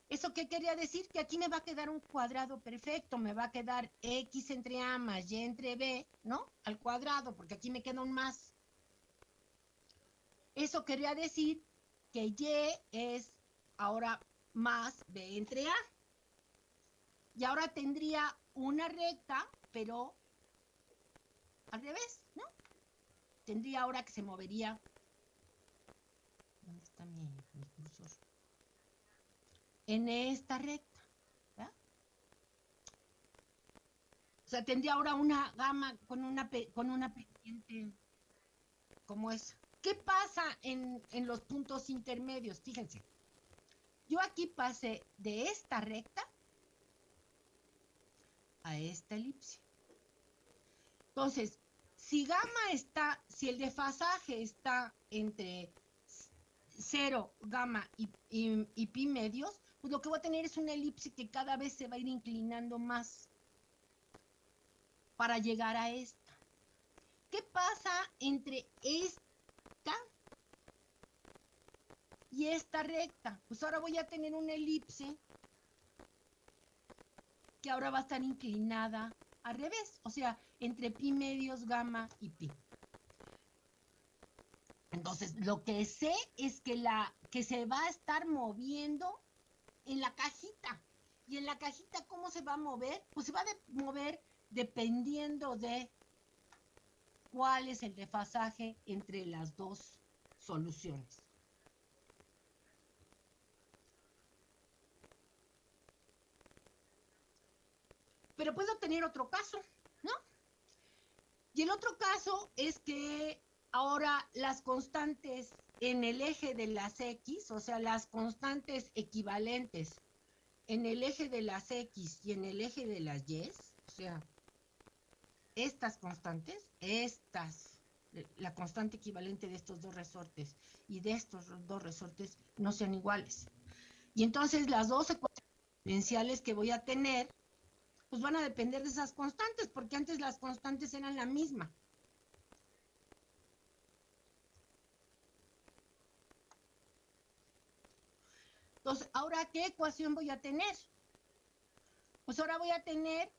Speaker 1: ¿Eso qué quería decir? Que aquí me va a quedar un cuadrado perfecto, me va a quedar x entre a más y entre b, ¿no? Al cuadrado, porque aquí me queda un más. Eso quería decir que y es ahora más B entre A. Y ahora tendría una recta, pero al revés, ¿no? Tendría ahora que se movería. ¿Dónde está mi, cursor? En esta recta. ¿verdad? O sea, tendría ahora una gama con una, con una pendiente como esa. ¿Qué pasa en, en los puntos intermedios? Fíjense. Yo aquí pasé de esta recta a esta elipse. Entonces, si gamma está, si el desfasaje está entre 0, gamma y, y, pi medios, pues lo que voy a tener es una elipse que cada vez se va a ir inclinando más para llegar a esta. ¿Qué pasa entre esta y esta recta? Pues ahora voy a tener una elipse que ahora va a estar inclinada al revés, o sea, entre pi medios, gamma y pi. Entonces, lo que sé es que la que se va a estar moviendo en la cajita. Y en la cajita, ¿cómo se va a mover? Pues se va a mover dependiendo de cuál es el desfasaje entre las dos soluciones. Pero puedo tener otro caso, ¿no? Y el otro caso es que ahora las constantes en el eje de las X, o sea, las constantes equivalentes en el eje de las X y en el eje de las Y, o sea, estas constantes, estas, la constante equivalente de estos dos resortes y de estos dos resortes no sean iguales. Y entonces las dos ecuaciones que voy a tener, pues van a depender de esas constantes, porque antes las constantes eran la misma. Entonces, ¿ahora qué ecuación voy a tener? Pues ahora voy a tener,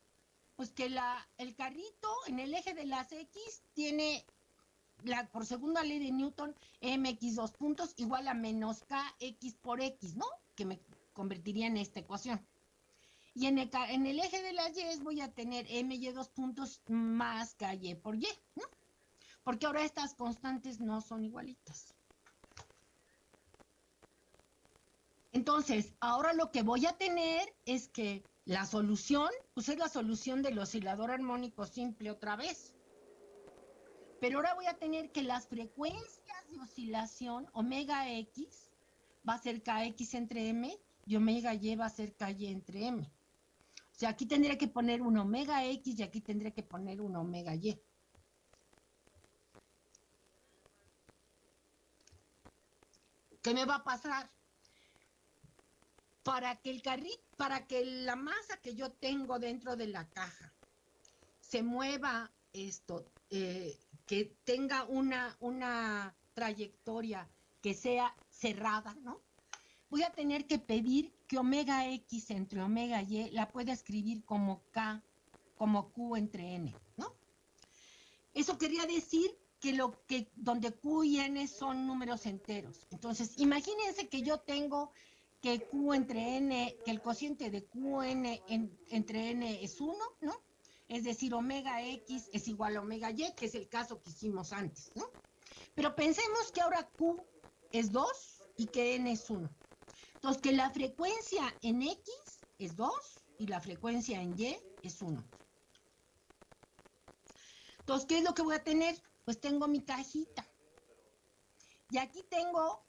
Speaker 1: pues que la, el carrito en el eje de las X tiene, la, por segunda ley de Newton, mx dos puntos igual a menos kx por x, ¿no? Que me convertiría en esta ecuación. Y en el, eje de las y voy a tener my dos puntos más ky por y, ¿no? Porque ahora estas constantes no son igualitas. Entonces, ahora lo que voy a tener es que la solución, pues es la solución del oscilador armónico simple otra vez. Pero ahora voy a tener que las frecuencias de oscilación, omega x, va a ser kx entre m y omega y va a ser ky entre m. O sea, aquí tendría que poner un omega x y aquí tendría que poner un omega y. ¿Qué me va a pasar? para que el carrito, para que la masa que yo tengo dentro de la caja se mueva esto, eh, que tenga una, una trayectoria que sea cerrada, ¿no? Voy a tener que pedir que omega x entre omega y la pueda escribir como k, como q entre n, ¿no? Eso quería decir que lo que donde q y n son números enteros. Entonces, imagínense que yo tengo que Q entre N, que el cociente de QN entre N es 1, ¿no? Es decir, omega X es igual a omega Y, que es el caso que hicimos antes, ¿no? Pero pensemos que ahora Q es 2 y que N es 1. Entonces, que la frecuencia en X es 2 y la frecuencia en Y es 1. Entonces, ¿qué es lo que voy a tener? Pues tengo mi cajita. Y aquí tengo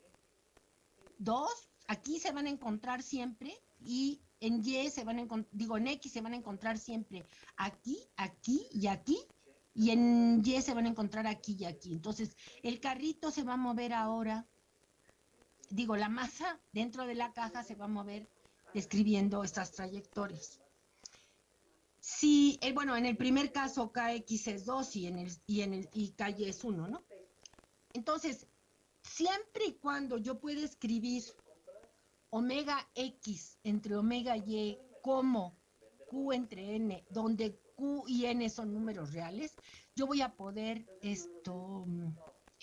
Speaker 1: 2 aquí se van a encontrar siempre y en Y se van a encontrar, digo, en X se van a encontrar siempre aquí, aquí y aquí, y en Y se van a encontrar aquí y aquí. Entonces, el carrito se va a mover ahora, digo, la masa dentro de la caja se va a mover describiendo estas trayectorias. Si, eh, bueno, en el primer caso KX es 2 y en el, y y KY es 1, ¿no? Entonces, siempre y cuando yo pueda escribir omega X entre omega Y como Q entre N, donde Q y N son números reales, yo voy a poder esto,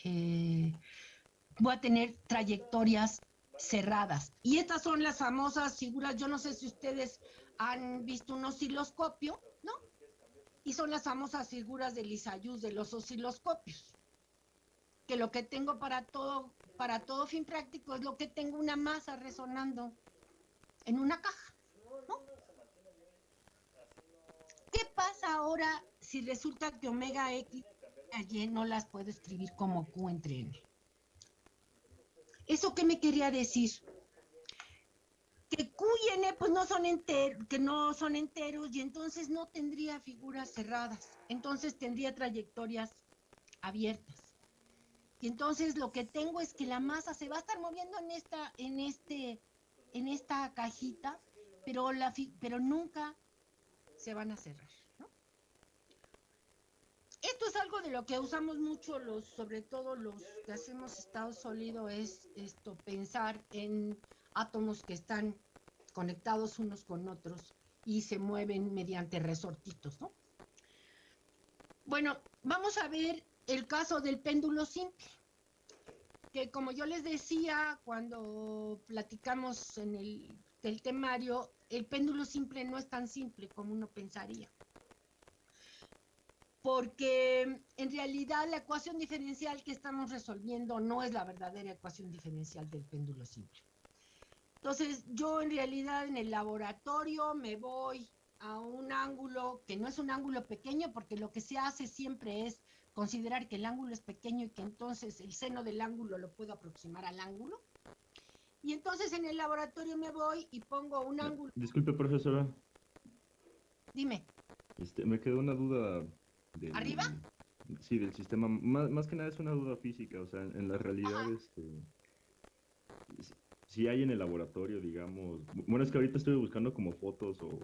Speaker 1: eh, voy a tener trayectorias cerradas. Y estas son las famosas figuras, yo no sé si ustedes han visto un osciloscopio, ¿no? Y son las famosas figuras de Lisayus de los osciloscopios. Que lo que tengo para todo para todo fin práctico es lo que tengo una masa resonando en una caja. ¿qué pasa ahora si resulta que omega X y no las puedo escribir como Q entre N? ¿Eso qué me quería decir? Que Q y N pues no son enteros, que no son enteros y entonces no tendría figuras cerradas, entonces tendría trayectorias abiertas. Y entonces lo que tengo es que la masa se va a estar moviendo en esta, en este, en esta cajita, pero, la, pero nunca se van a cerrar. Esto es algo de lo que usamos mucho los, sobre todo los que hacemos estado sólido, es esto, pensar en átomos que están conectados unos con otros y se mueven mediante resortitos, ¿no? Bueno, vamos a ver el caso del péndulo simple, que como yo les decía cuando platicamos en el del temario, el péndulo simple no es tan simple como uno pensaría. Porque en realidad la ecuación diferencial que estamos resolviendo no es la verdadera ecuación diferencial del péndulo simple. Entonces, yo en realidad en el laboratorio me voy a un ángulo que no es un ángulo pequeño, porque lo que se hace siempre es considerar que el ángulo es pequeño y que entonces el seno del ángulo lo puedo aproximar al ángulo. Y entonces en el laboratorio me voy y pongo un ángulo.
Speaker 2: Disculpe, profesora.
Speaker 1: Dime.
Speaker 2: Este, me quedó una duda.
Speaker 1: ¿Arriba?
Speaker 2: Sí, del sistema. Más, que nada es una duda física. O sea, en la realidad, este. Si hay en el laboratorio, digamos. Bueno, es que ahorita estoy buscando como fotos o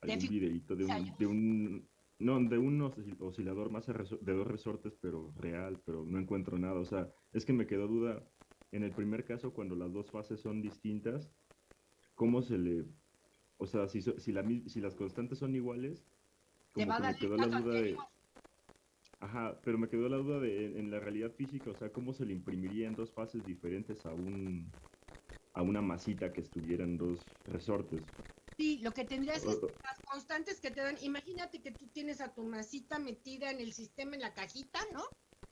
Speaker 2: algún videito de un, de un. No, de un oscilador más de dos resortes, pero real, pero no encuentro nada. O sea, es que me quedó duda en el primer caso, cuando las dos fases son distintas, ¿cómo se le... O sea, si, si, la, si las constantes son iguales,
Speaker 1: como que me quedó la duda de...
Speaker 2: Ajá, pero me quedó la duda de en la realidad física, o sea, ¿cómo se le imprimiría en dos fases diferentes a un a una masita que estuviera en dos resortes?
Speaker 1: Sí, lo que tendrías es las constantes que te dan. Imagínate que tú tienes a tu masita metida en el sistema, en la cajita, ¿no?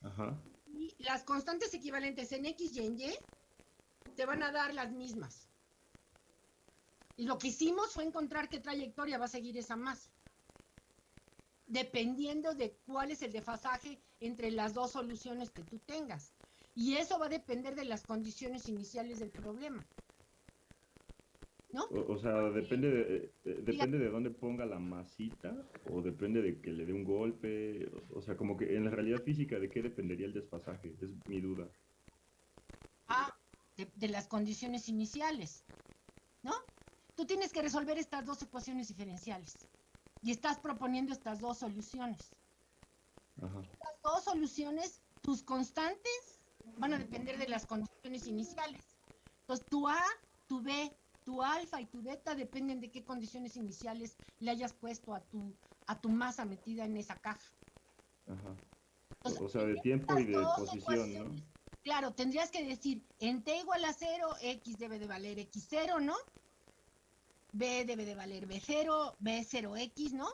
Speaker 2: Ajá
Speaker 1: las constantes equivalentes en X y en Y te van a dar las mismas. Y lo que hicimos fue encontrar qué trayectoria va a seguir esa masa, dependiendo de cuál es el desfasaje entre las dos soluciones que tú tengas. Y eso va a depender de las condiciones iniciales del problema.
Speaker 2: O, sea, depende de, depende de dónde ponga la masita o depende de que le dé un golpe. O, sea, como que en la realidad física, ¿de qué dependería el desfasaje? Es mi duda.
Speaker 1: Ah, de, las condiciones iniciales, ¿no? Tú tienes que resolver estas dos ecuaciones diferenciales y estás proponiendo estas dos soluciones. Estas dos soluciones, tus constantes van a depender de las condiciones iniciales. Entonces, tu A, tu B tu alfa y tu beta dependen de qué condiciones iniciales le hayas puesto a tu, a tu masa metida en esa caja.
Speaker 2: Ajá. O sea, de tiempo y de posición, ¿no?
Speaker 1: Claro, tendrías que decir, en t igual a 0, x debe de valer x0, ¿no? B debe de valer b0, b0x, ¿no?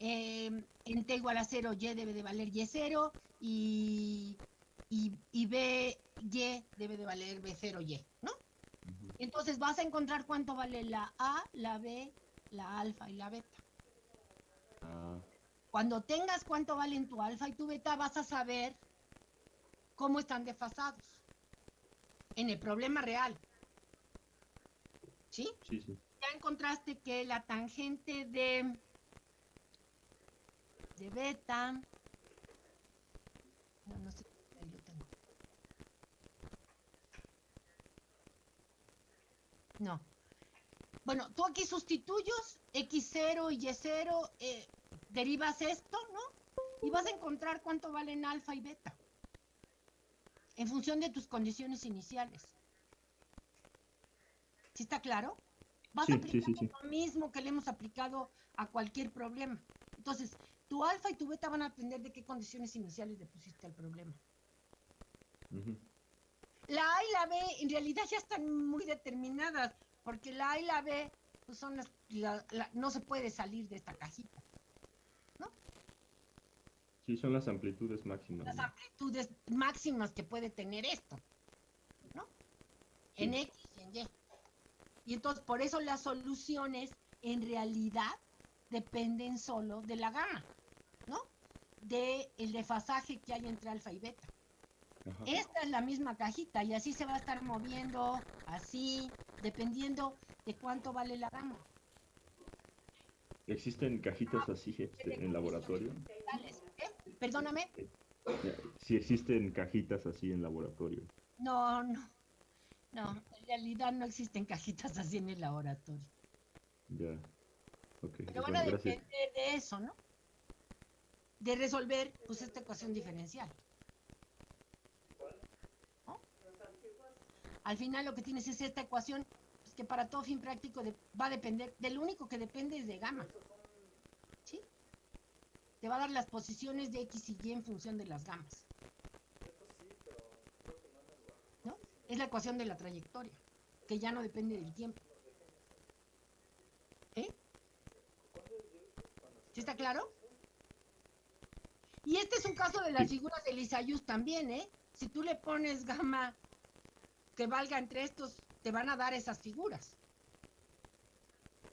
Speaker 1: Em, en t igual a 0, y debe de valer y0 y, y, y b, y debe de valer b0y, ¿no? Entonces vas a encontrar cuánto vale la A, la B, la alfa y la beta. Ah. Cuando tengas cuánto valen tu alfa y tu beta, vas a saber cómo están desfasados en el problema real. ¿Sí?
Speaker 2: Sí, sí.
Speaker 1: Ya encontraste que la tangente de, de beta, no, no sé No. Bueno, tú aquí sustituyes X0 y Y0, eh, derivas esto, ¿no? Y vas a encontrar cuánto valen alfa y beta. En función de tus condiciones iniciales. ¿Sí está claro? Vas a aplicar lo mismo que le hemos aplicado a cualquier problema. Entonces, tu alfa y tu beta van a depender de qué condiciones iniciales le pusiste al problema. La A y la B en realidad ya están muy determinadas, porque la A y la B pues son las, no se puede salir de esta cajita. ¿No?
Speaker 2: Sí, son las amplitudes máximas.
Speaker 1: Las amplitudes máximas que puede tener esto. ¿No? En X y en Y. Y entonces por eso las soluciones en realidad dependen solo de la gama, ¿no? De el desfasaje que hay entre alfa y beta. Esta es la misma cajita y así se va a estar moviendo, así, dependiendo de cuánto vale la gama.
Speaker 2: ¿Existen cajitas así este, en laboratorio?
Speaker 1: ¿Eh? Perdóname.
Speaker 2: Si existen cajitas así en laboratorio.
Speaker 1: No, no. No, en realidad no existen cajitas así en el laboratorio.
Speaker 2: Ya. Okay.
Speaker 1: Pero van a depender de eso, ¿no? De resolver pues esta ecuación diferencial. Al final lo que tienes es esta ecuación pues, que para todo fin práctico va a depender, del único que depende es de gamma. ¿Sí? Te va a dar las posiciones de X y Y en función de las gamas. ¿No? Es la ecuación de la trayectoria, que ya no depende del tiempo. ¿Eh? ¿Sí está claro? Y este es un caso de las figuras de Lisayus también, ¿eh? Si tú le pones gamma que valga entre estos, te van a dar esas figuras.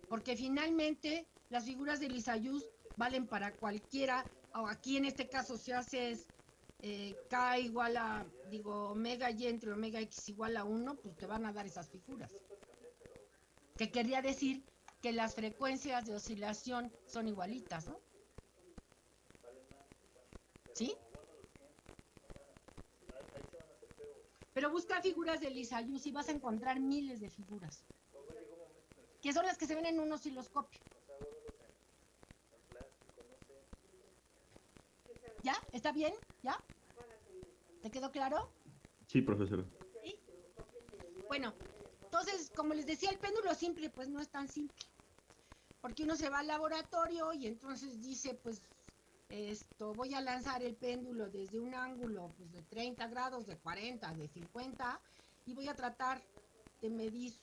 Speaker 1: Porque finalmente las figuras de Lisayus valen para cualquiera, o aquí en este caso si haces eh, K igual a, digo, omega Y entre omega X igual a 1, pues te van a dar esas figuras. Que querría decir que las frecuencias de oscilación son igualitas, ¿no? ¿Sí? Pero busca figuras de Lisayus y vas a encontrar miles de figuras. Que son las que se ven en un osciloscopio. ¿Ya? ¿Está bien? ¿Ya? ¿Te quedó claro?
Speaker 2: Sí, profesora.
Speaker 1: Bueno, entonces, como les decía, el péndulo simple, pues no es tan simple. Porque uno se va al laboratorio y entonces dice, pues esto, voy a lanzar el péndulo desde un ángulo pues, de 30 grados, de 40, de 50, y voy a tratar de medir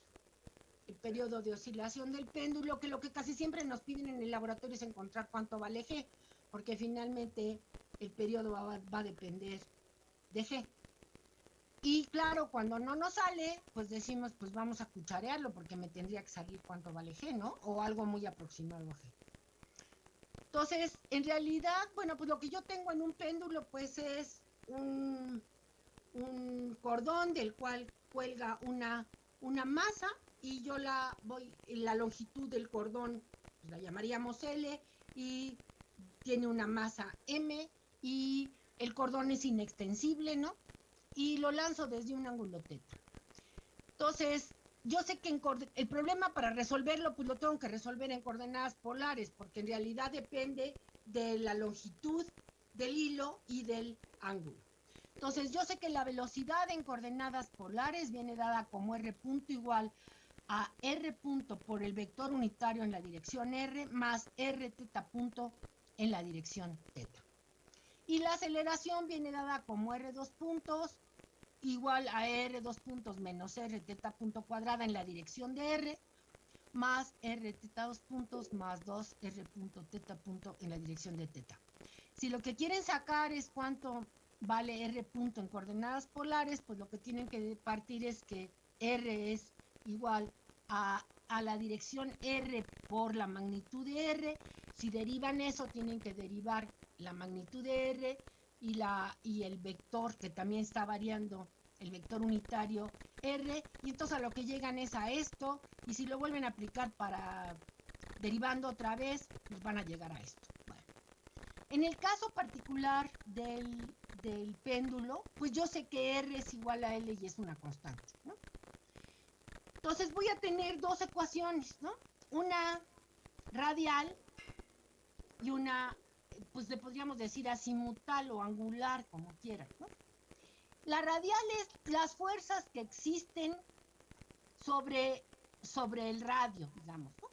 Speaker 1: el periodo de oscilación del péndulo, que lo que casi siempre nos piden en el laboratorio es encontrar cuánto vale G, porque finalmente el periodo va, va a depender de G. Y claro, cuando no nos sale, pues decimos, pues vamos a cucharearlo, porque me tendría que salir cuánto vale G, ¿no? O algo muy aproximado a G. Entonces, en realidad, bueno, pues lo que yo tengo en un péndulo, pues es un, cordón del cual cuelga una, una masa y yo la voy, la longitud del cordón pues la llamaríamos L y tiene una masa M y el cordón es inextensible, ¿no? Y lo lanzo desde un ángulo teta. Entonces, yo sé que el problema para resolverlo, pues lo tengo que resolver en coordenadas polares, porque en realidad depende de la longitud del hilo y del ángulo. Entonces, yo sé que la velocidad en coordenadas polares viene dada como r punto igual a r punto por el vector unitario en la dirección r más r teta punto en la dirección teta. Y la aceleración viene dada como r dos puntos igual a r dos puntos menos r teta punto cuadrada en la dirección de r más r teta dos puntos más 2 r punto teta punto en la dirección de teta. Si lo que quieren sacar es cuánto vale r punto en coordenadas polares, pues lo que tienen que partir es que r es igual a, a la dirección r por la magnitud de r. Si derivan eso, tienen que derivar la magnitud de r y, la, y el vector que también está variando el vector unitario R, y entonces a lo que llegan es a esto, y si lo vuelven a aplicar para derivando otra vez, pues van a llegar a esto. En el caso particular del, del, péndulo, pues yo sé que R es igual a L y es una constante, ¿no? Entonces voy a tener dos ecuaciones, ¿no? Una radial y una, pues le podríamos decir azimutal o angular, como quieran, ¿no? La radial es las fuerzas que existen sobre, sobre el radio, digamos. ¿no?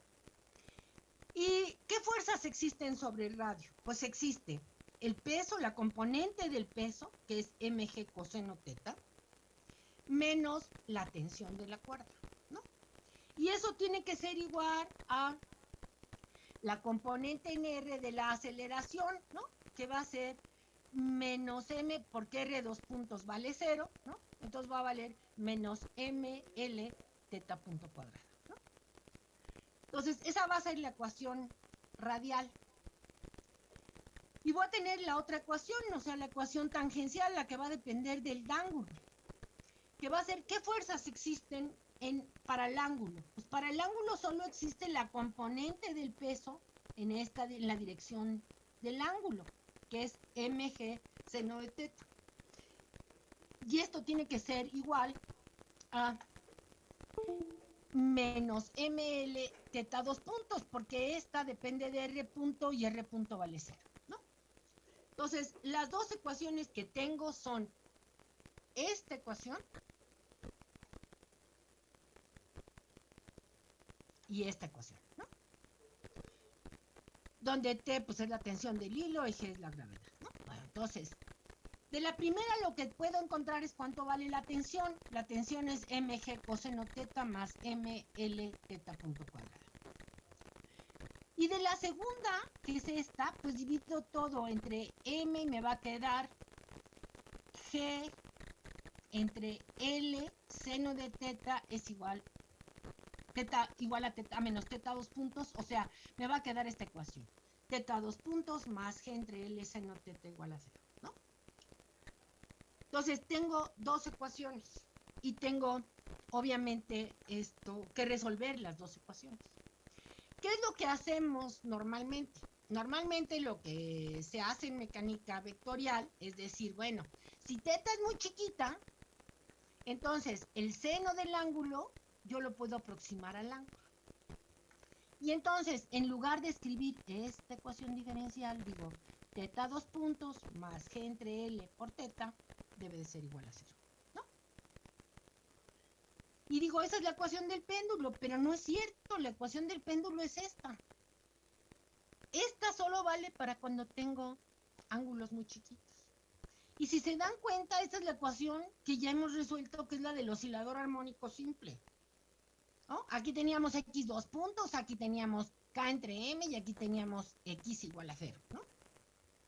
Speaker 1: ¿Y qué fuerzas existen sobre el radio? Pues existe el peso, la componente del peso, que es mg coseno teta, menos la tensión de la cuerda, ¿no? Y eso tiene que ser igual a la componente en R de la aceleración, ¿no? Que va a ser menos m, porque r dos puntos vale cero, ¿no? Entonces va a valer menos ml teta punto cuadrado, ¿no? Entonces, esa va a ser la ecuación radial. Y voy a tener la otra ecuación, o sea, la ecuación tangencial, la que va a depender del ángulo, que va a ser qué fuerzas existen para el ángulo. Pues para el ángulo solo existe la componente del peso en, esta, en la dirección del ángulo, que es mg seno de teta. Y esto tiene que ser igual a menos ml teta dos puntos, porque esta depende de r punto y r punto vale cero. Entonces, las dos ecuaciones que tengo son esta ecuación y esta ecuación, ¿no? Donde T pues es la tensión del hilo y G es la gravedad, ¿no? Bueno, entonces, de la primera lo que puedo encontrar es cuánto vale la tensión. La tensión es mg coseno teta más ml teta punto cuadrado. Y de la segunda, que es esta, pues divido todo entre m y me va a quedar g entre l seno de teta es igual teta igual a teta menos teta dos puntos, o sea, me va a quedar esta ecuación. Teta dos puntos más g entre l seno teta igual a cero. Entonces, tengo dos ecuaciones y tengo, obviamente, esto que resolver las dos ecuaciones. ¿Qué es lo que hacemos normalmente? Normalmente lo que se hace en mecánica vectorial es decir, bueno, si teta es muy chiquita, entonces el seno del ángulo yo lo puedo aproximar al ángulo. Y entonces, en lugar de escribir esta ecuación diferencial, digo, teta dos puntos más g entre L por teta debe de ser igual a cero, ¿no? Y digo, esa es la ecuación del péndulo, pero no es cierto, la ecuación del péndulo es esta. Esta solo vale para cuando tengo ángulos muy chiquitos. Y si se dan cuenta, esta es la ecuación que ya hemos resuelto, que es la del oscilador armónico simple. Aquí teníamos x dos puntos, aquí teníamos k entre m y aquí teníamos x igual a cero, ¿no?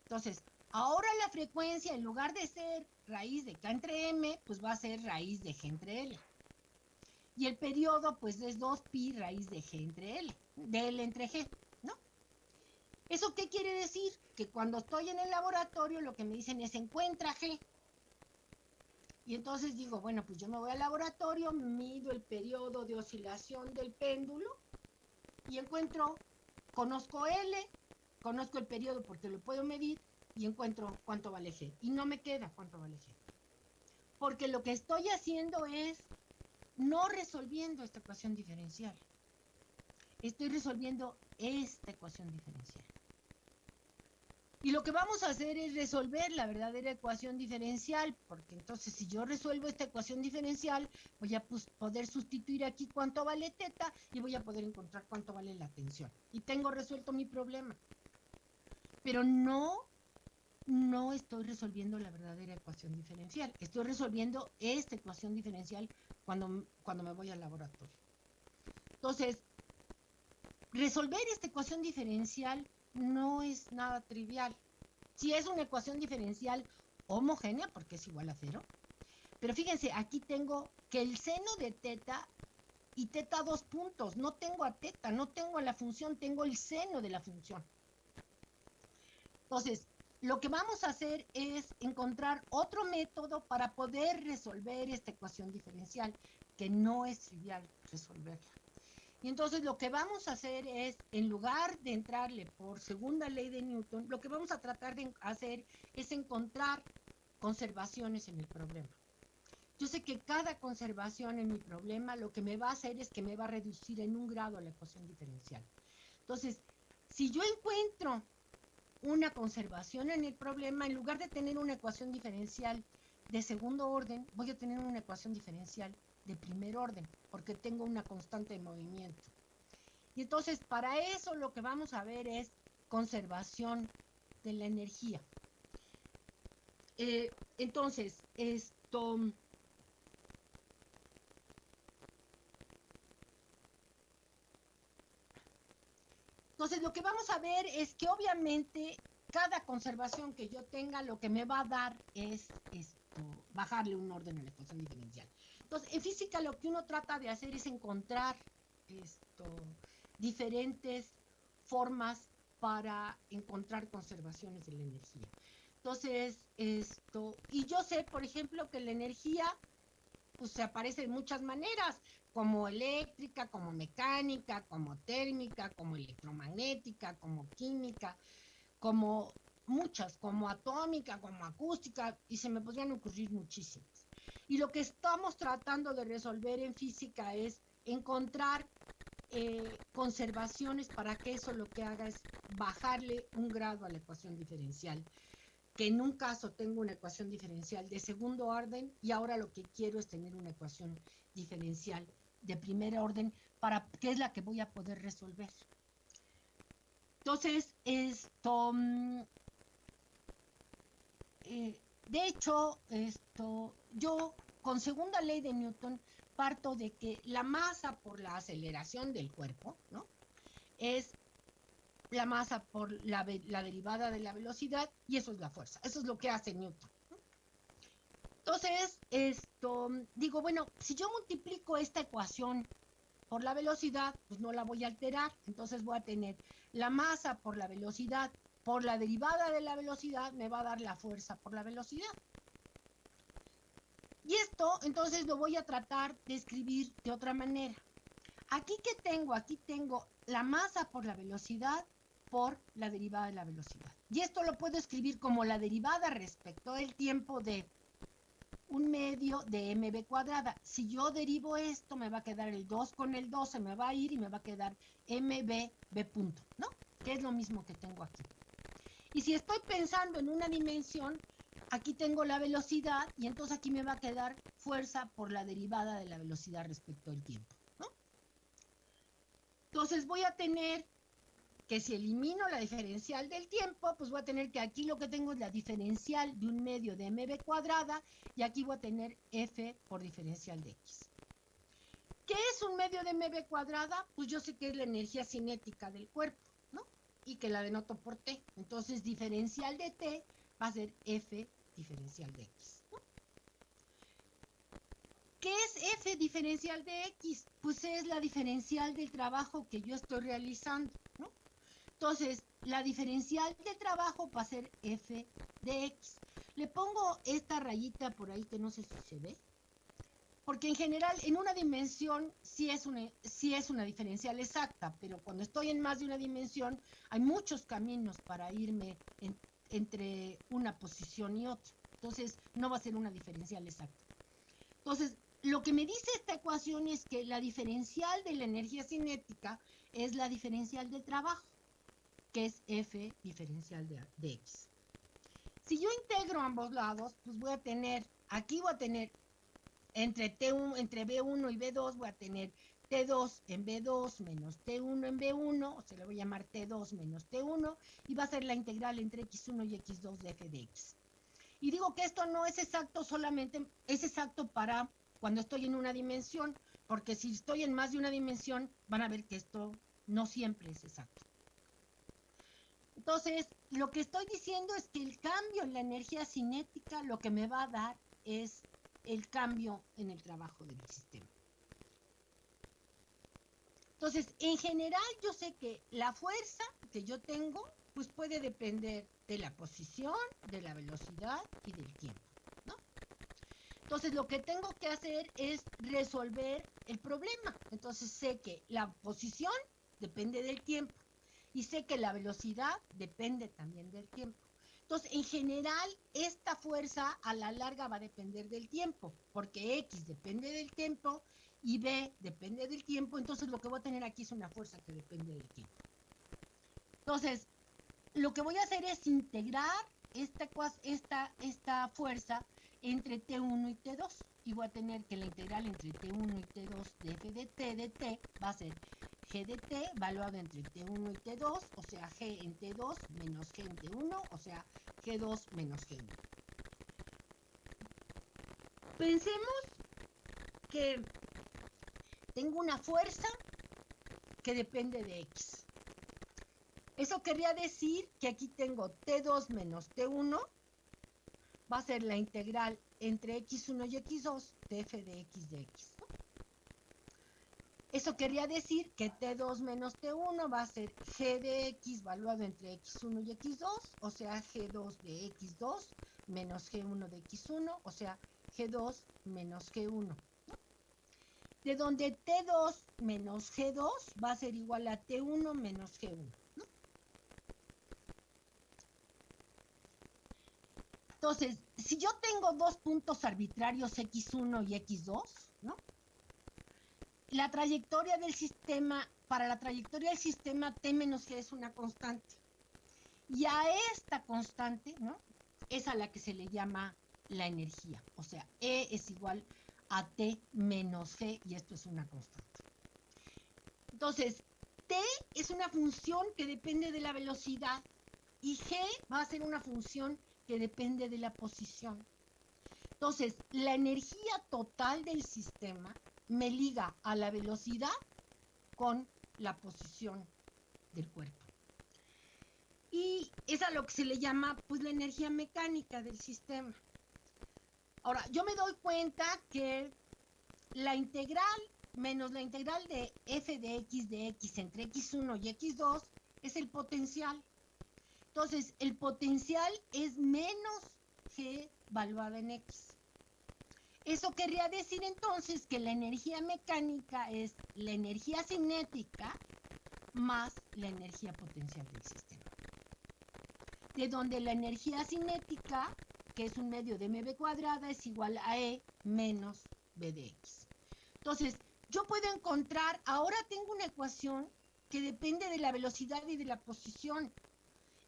Speaker 1: Entonces, ahora la frecuencia, en lugar de ser raíz de K entre M, pues va a ser raíz de G entre L. Y el periodo, pues es 2pi raíz de G entre L, de L entre G, ¿no? ¿Eso qué quiere decir? Que cuando estoy en el laboratorio, lo que me dicen es encuentra G. Y entonces digo, bueno, pues yo me voy al laboratorio, mido el periodo de oscilación del péndulo y encuentro, conozco L, conozco el periodo porque lo puedo medir y encuentro cuánto vale G. Y no me queda cuánto vale G. Porque lo que estoy haciendo es no resolviendo esta ecuación diferencial. Estoy resolviendo esta ecuación diferencial. Y lo que vamos a hacer es resolver la verdadera ecuación diferencial, porque entonces si yo resuelvo esta ecuación diferencial, voy a poder sustituir aquí cuánto vale teta y voy a poder encontrar cuánto vale la tensión. Y tengo resuelto mi problema pero no, no estoy resolviendo la verdadera ecuación diferencial. Estoy resolviendo esta ecuación diferencial cuando, cuando me voy al laboratorio. Entonces, resolver esta ecuación diferencial no es nada trivial. Si es una ecuación diferencial homogénea, porque es igual a cero, pero fíjense, aquí tengo que el seno de teta y teta dos puntos. No tengo a teta, no tengo a la función, tengo el seno de la función. Entonces, lo que vamos a hacer es encontrar otro método para poder resolver esta ecuación diferencial, que no es trivial resolverla. Y entonces lo que vamos a hacer es, en lugar de entrarle por segunda ley de Newton, lo que vamos a tratar de hacer es encontrar conservaciones en el problema. Yo sé que cada conservación en mi problema lo que me va a hacer es que me va a reducir en un grado la ecuación diferencial. Entonces, si yo encuentro una conservación en el problema, en lugar de tener una ecuación diferencial de segundo orden, voy a tener una ecuación diferencial de primer orden, porque tengo una constante de movimiento. Y entonces, para eso lo que vamos a ver es conservación de la energía. Eh, entonces, esto... Entonces, lo que vamos a ver es que obviamente cada conservación que yo tenga, lo que me va a dar es esto, bajarle un orden a la ecuación diferencial. Entonces, en física lo que uno trata de hacer es encontrar diferentes formas para encontrar conservaciones de la energía. Entonces, esto, y yo sé, por ejemplo, que la energía pues se aparece de muchas maneras, como eléctrica, como mecánica, como térmica, como electromagnética, como química, como muchas, como atómica, como acústica, y se me podrían ocurrir muchísimas. Y lo que estamos tratando de resolver en física es encontrar eh, conservaciones para que eso lo que haga es bajarle un grado a la ecuación diferencial. Que en un caso tengo una ecuación diferencial de segundo orden y ahora lo que quiero es tener una ecuación diferencial de primer orden para que es la que voy a poder resolver. Entonces, esto, mm, eh, de hecho, esto, yo con segunda ley de Newton parto de que la masa por la aceleración del cuerpo, ¿no? Es la masa por la, derivada de la velocidad y eso es la fuerza. Eso es lo que hace Newton. Entonces, esto, digo, bueno, si yo multiplico esta ecuación por la velocidad, pues no la voy a alterar. Entonces voy a tener la masa por la velocidad por la derivada de la velocidad me va a dar la fuerza por la velocidad. Y esto entonces lo voy a tratar de escribir de otra manera. Aquí que tengo, aquí tengo la masa por la velocidad por la derivada de la velocidad. Y esto lo puedo escribir como la derivada respecto del tiempo de un medio de mb cuadrada. Si yo derivo esto, me va a quedar el 2 con el 2, se me va a ir y me va a quedar mb b punto, ¿no? Que es lo mismo que tengo aquí. Y si estoy pensando en una dimensión, aquí tengo la velocidad y entonces aquí me va a quedar fuerza por la derivada de la velocidad respecto al tiempo. Entonces voy a tener que si elimino la diferencial del tiempo, pues voy a tener que aquí lo que tengo es la diferencial de un medio de mb cuadrada y aquí voy a tener f por diferencial de x. ¿Qué es un medio de mb cuadrada? Pues yo sé que es la energía cinética del cuerpo y que la denoto por t. Entonces, diferencial de t va a ser f diferencial de x. ¿Qué es f diferencial de x? Pues es la diferencial del trabajo que yo estoy realizando, ¿no? Entonces, la diferencial del trabajo va a ser f de x. Le pongo esta rayita por ahí que no sé si se ve porque en general en una dimensión sí es una, es una diferencial exacta, pero cuando estoy en más de una dimensión hay muchos caminos para irme entre una posición y otra. Entonces no va a ser una diferencial exacta. Entonces, lo que me dice esta ecuación es que la diferencial de la energía cinética es la diferencial del trabajo, que es F diferencial de, de X. Si yo integro ambos lados, pues voy a tener, aquí voy a tener entre, T1, entre B1 y B2 voy a tener T2 en B2 menos T1 en B1, o se le voy a llamar T2 menos T1, y va a ser la integral entre X1 y X2 de f de x. Y digo que esto no es exacto solamente, es exacto para cuando estoy en una dimensión, porque si estoy en más de una dimensión, van a ver que esto no siempre es exacto. Entonces, lo que estoy diciendo es que el cambio en la energía cinética lo que me va a dar es el cambio en el trabajo del sistema. Entonces, en general yo sé que la fuerza que yo tengo, pues puede depender de la posición, de la velocidad y del tiempo. Entonces, lo que tengo que hacer es resolver el problema. Entonces, sé que la posición depende del tiempo y sé que la velocidad depende también del tiempo. Entonces, en general, esta fuerza a la larga va a depender del tiempo, porque X depende del tiempo y B depende del tiempo, entonces lo que voy a tener aquí es una fuerza que depende del tiempo. Entonces, lo que voy a hacer es integrar esta, fuerza entre T1 y T2 y voy a tener que la integral entre T1 y T2 de f de t de t va a ser g de t valuado entre t1 y t2, o sea, g en t2 menos g en t1, o sea, g2 menos g1. Pensemos que tengo una fuerza que depende de x. Eso querría decir que aquí tengo t2 menos t1 va a ser la integral entre x1 y x2 de f de x de x. Eso quería decir que T2 menos T1 va a ser G de X valuado entre X1 y X2, o sea, G2 de X2 menos G1 de X1, o sea, G2 menos G1. De donde T2 menos G2 va a ser igual a T1 menos G1. Entonces, si yo tengo dos puntos arbitrarios X1 y X2, ¿no? La trayectoria del sistema, para la trayectoria del sistema, T menos G es una constante. Y a esta constante, ¿no? Es a la que se le llama la energía. O sea, E es igual a T menos G y esto es una constante. Entonces, T es una función que depende de la velocidad y G va a ser una función que depende de la posición. Entonces, la energía total del sistema me liga a la velocidad con la posición del cuerpo. Y es a lo que se le llama pues la energía mecánica del sistema. Ahora, yo me doy cuenta que la integral menos la integral de f de x de x entre x1 y x2 es el potencial. Entonces, el potencial es menos g valuada en x. Eso querría decir entonces que la energía mecánica es la energía cinética más la energía potencial del sistema. De donde la energía cinética, que es un medio de mv cuadrada, es igual a E menos b de x. Entonces, yo puedo encontrar, ahora tengo una ecuación que depende de la velocidad y de la posición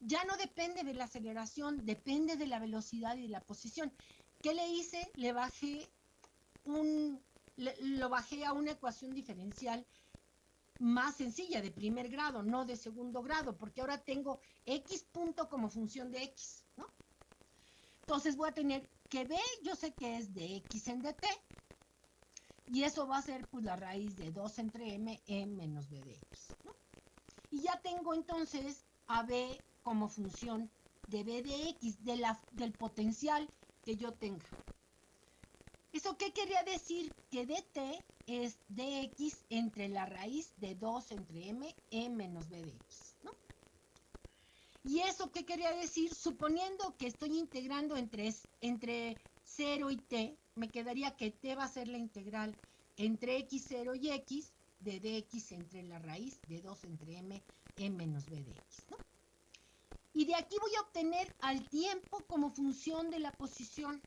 Speaker 1: ya no depende de la aceleración, depende de la velocidad y de la posición. ¿Qué le hice? Le bajé un, lo bajé a una ecuación diferencial más sencilla, de primer grado, no de segundo grado, porque ahora tengo x punto como función de x, ¿no? Entonces voy a tener que b, yo sé que es de x en dt, y eso va a ser pues la raíz de 2 entre m, e menos b de x, ¿no? Y ya tengo entonces a b como función de b de x, del potencial que yo tenga. ¿Eso qué quería decir? Que dt es dx entre la raíz de 2 entre m, e menos b de x, ¿no? ¿Y eso qué quería decir? Suponiendo que estoy integrando entre, entre 0 y t, me quedaría que t va a ser la integral entre x0 y x de dx entre la raíz de 2 entre m, e menos b de x, ¿no? Y de aquí voy a obtener al tiempo como función de la posición.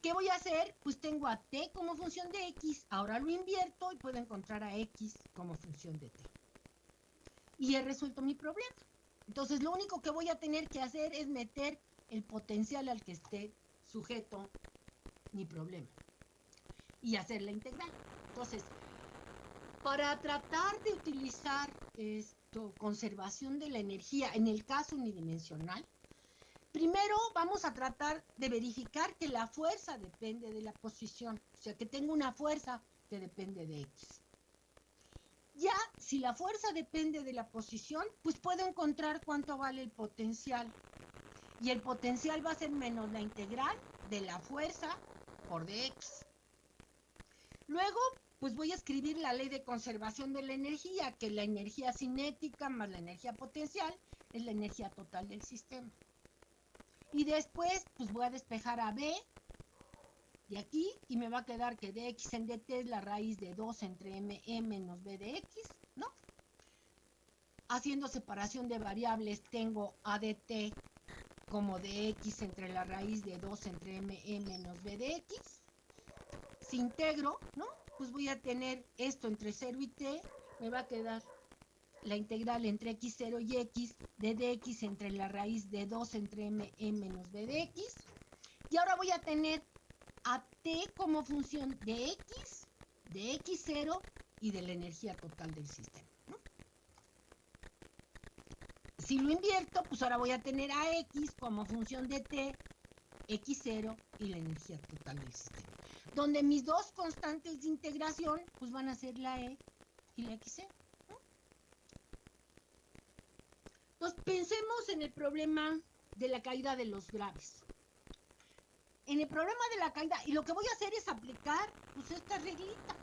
Speaker 1: ¿Qué voy a hacer? Pues tengo a t como función de x, ahora lo invierto y puedo encontrar a x como función de t. Y he resuelto mi problema. Entonces lo único que voy a tener que hacer es meter el potencial al que esté sujeto mi problema y hacer la integral. Entonces, para tratar de utilizar esto, conservación de la energía en el caso unidimensional, primero vamos a tratar de verificar que la fuerza depende de la posición, o sea que tengo una fuerza que depende de X. Ya, si la fuerza depende de la posición, pues puedo encontrar cuánto vale el potencial. Y el potencial va a ser menos la integral de la fuerza por dx. Luego pues voy a escribir la ley de conservación de la energía, que la energía cinética más la energía potencial es la energía total del sistema. Y después, pues voy a despejar a B de aquí y me va a quedar que dx en dt es la raíz de 2 entre m e menos b de x, ¿no? Haciendo separación de variables tengo a dt como dx entre la raíz de 2 entre m e menos b de x. Si integro, ¿no? Pues voy a tener esto entre 0 y t, me va a quedar la integral entre x0 y x de dx entre la raíz de 2 entre m, e menos b de x. Y ahora voy a tener a t como función de x, de x0 y de la energía total del sistema. Si lo invierto, pues ahora voy a tener a x como función de t, x0 y la energía total del sistema donde mis dos constantes de integración pues van a ser la E y la XC. ¿no? Entonces pensemos en el problema de la caída de los graves. En el problema de la caída, y lo que voy a hacer es aplicar pues, esta reglita.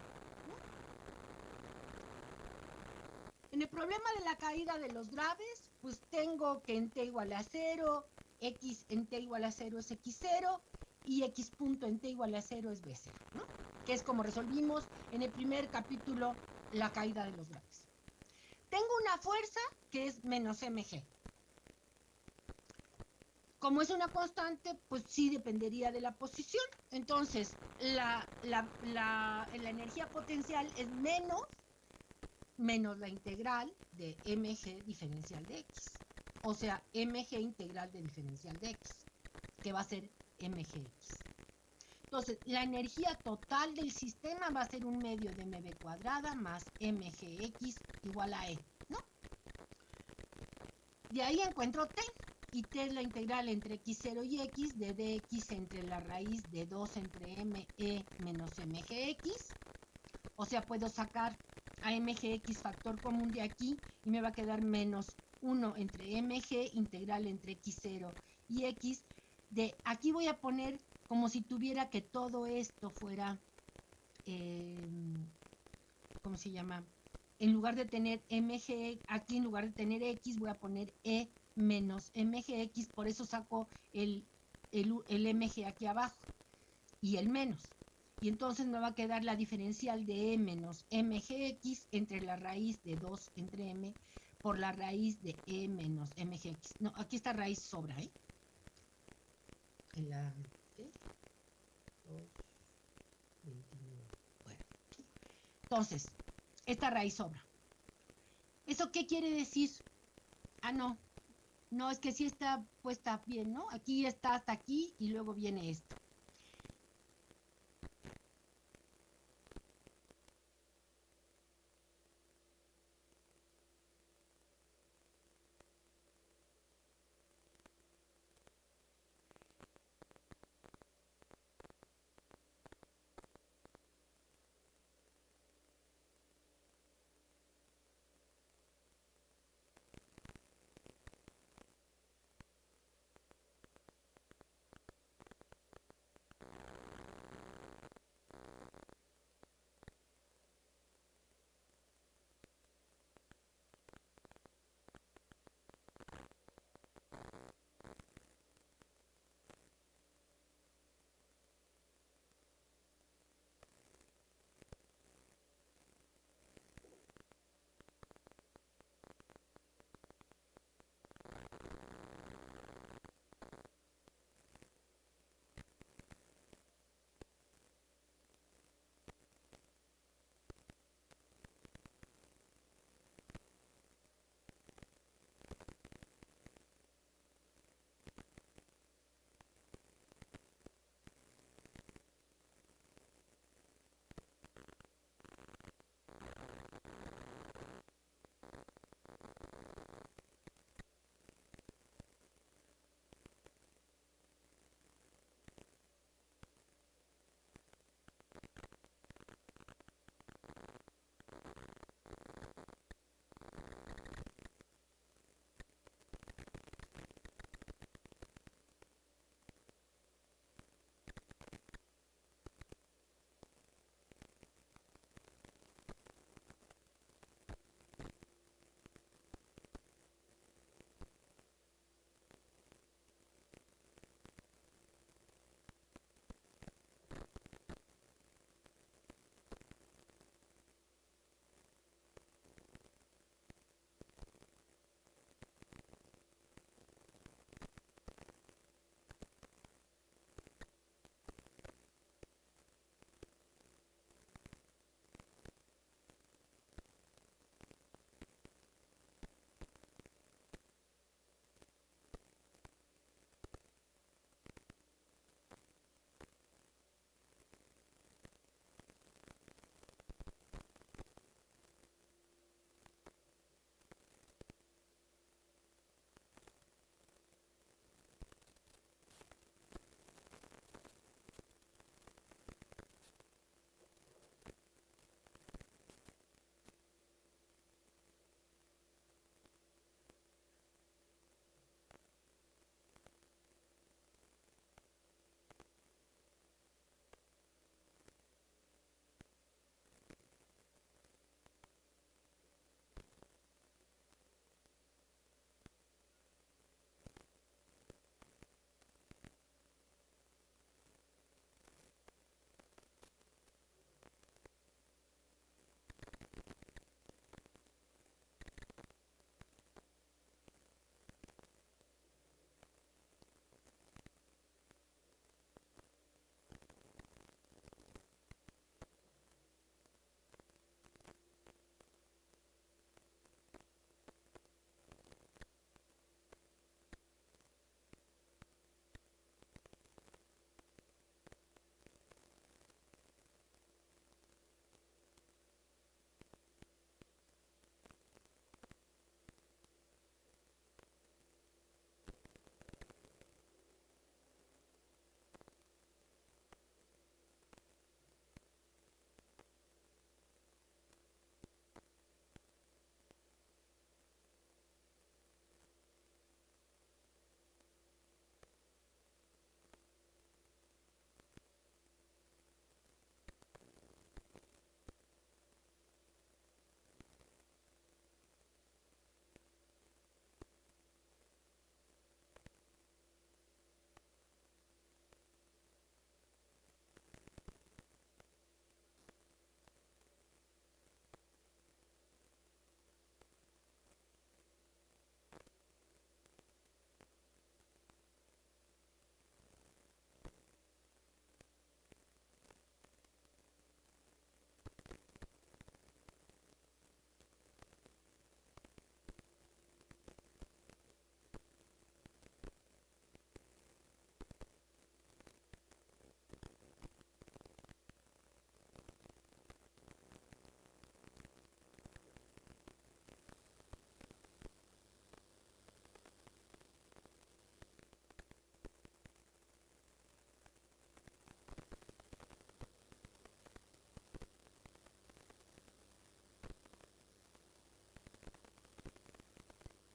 Speaker 1: En el problema de la caída de los graves, pues tengo que en T igual a cero X en T igual a cero es X0, y x punto en t igual a 0 es b0, ¿no? Que es como resolvimos en el primer capítulo la caída de los graves. Tengo una fuerza que es menos mg. Como es una constante, pues sí dependería de la posición. Entonces, la, la energía potencial es menos menos la integral de mg diferencial de x. O sea, mg integral de diferencial de x, que va a ser mgx. Entonces, la energía total del sistema va a ser un medio de mb cuadrada más mgx igual a e, ¿no? De ahí encuentro t, y t es la integral entre x0 y x de dx entre la raíz de 2 entre me menos mgx. O sea, puedo sacar a mgx factor común de aquí y me va a quedar menos 1 entre mg integral entre x0 y x. De aquí voy a poner como si tuviera que todo esto fuera, em, ¿cómo se llama? En lugar de tener mg, aquí en lugar de tener x voy a poner e menos mgx, por eso saco el, el, el mg aquí abajo y el menos y entonces me va a quedar la diferencial de e menos mgx entre la raíz de 2 entre m por la raíz de e menos mgx. No, aquí esta raíz sobra, ¿eh? La... ¿qué? 2, 29. Bueno. Entonces, esta raíz sobra. ¿Eso qué quiere decir? Ah, no. No, es que sí está puesta bien, ¿no? Aquí está hasta aquí y luego viene esto.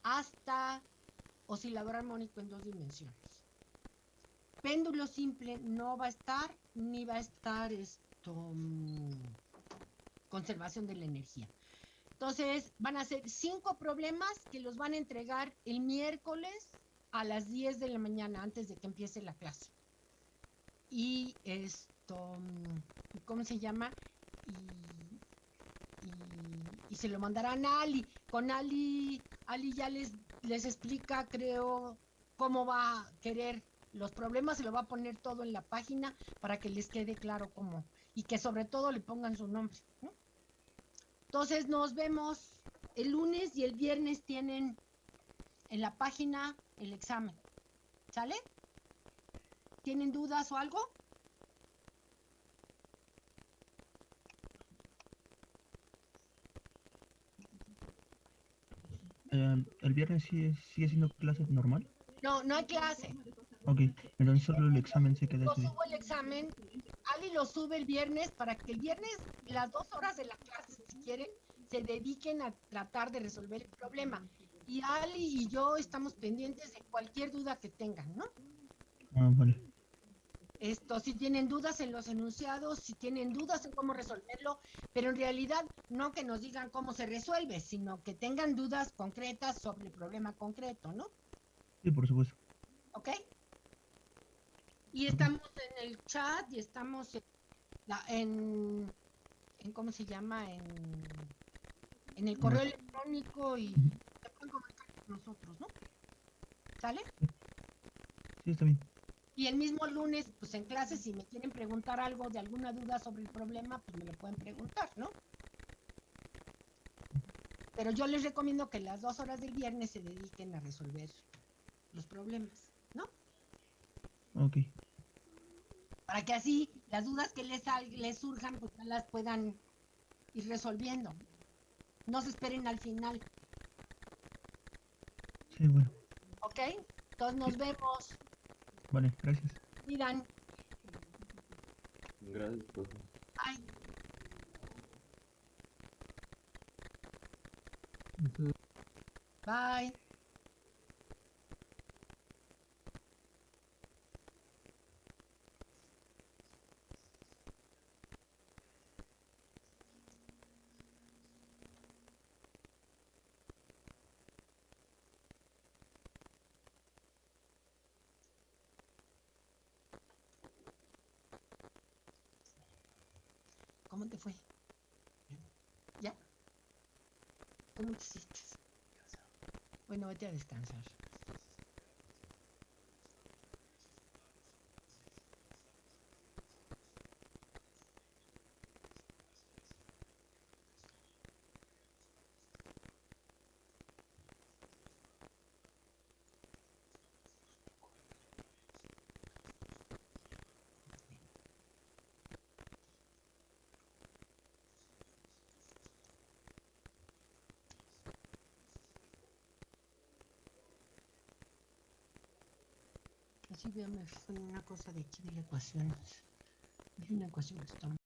Speaker 1: Hasta oscilador armónico en dos dimensiones. Péndulo simple no va a estar, ni va a estar esto, mm, conservación de la energía. Entonces, van a ser cinco problemas que los van a entregar el miércoles a las 10 de la mañana antes de que empiece la clase. Y esto, mm, ¿cómo se llama? Y, y se lo mandarán a Ali. Con Ali, Ali ya les, les explica, creo, cómo va a querer los problemas, se lo va a poner todo en la página para que les quede claro cómo. Y que sobre todo le pongan su nombre. ¿no? Entonces nos vemos el lunes y el viernes tienen en la página el examen. ¿Sale? ¿Tienen dudas o algo?
Speaker 3: Eh, ¿El viernes sigue, sigue siendo clase normal?
Speaker 1: No, no hay clase.
Speaker 3: Ok, entonces solo el examen se queda
Speaker 1: Yo subo el examen, Ali lo sube el viernes para que el viernes, las dos horas de la clase, si quieren, se dediquen a tratar de resolver el problema. Y Ali y yo estamos pendientes de cualquier duda que tengan, ¿no?
Speaker 3: Ah, vale.
Speaker 1: Esto, si tienen dudas en los enunciados, si tienen dudas en cómo resolverlo, pero en realidad no que nos digan cómo se resuelve, sino que tengan dudas concretas sobre el problema concreto, ¿no?
Speaker 3: Sí, por supuesto.
Speaker 1: ¿Ok? Y estamos en el chat y estamos en, la- en, en ¿cómo se llama? En, en el correo electrónico y se pueden comunicar con nosotros, ¿no? ¿Sale?
Speaker 3: Sí, está bien.
Speaker 1: Y el mismo lunes, pues en clase, si me quieren preguntar algo de alguna duda sobre el problema, pues me lo pueden preguntar, ¿no? Pero yo les recomiendo que las dos horas del viernes se dediquen a resolver los problemas, ¿no?
Speaker 3: Ok.
Speaker 1: Para que así las dudas que les, les surjan, pues ya las puedan ir resolviendo. No se esperen al final,
Speaker 3: Sí, bueno.
Speaker 1: ¿ok? Entonces nos vemos.
Speaker 3: Vale, gracias.
Speaker 1: Miran.
Speaker 2: Gracias, profe.
Speaker 1: Ay. Bye. ¿Cómo te fue? ¿Ya? ¿Cómo te sientes? Bueno, vete a descansar. Veo, me fue una cosa de aquí de la ecuación. Hay una ecuación que está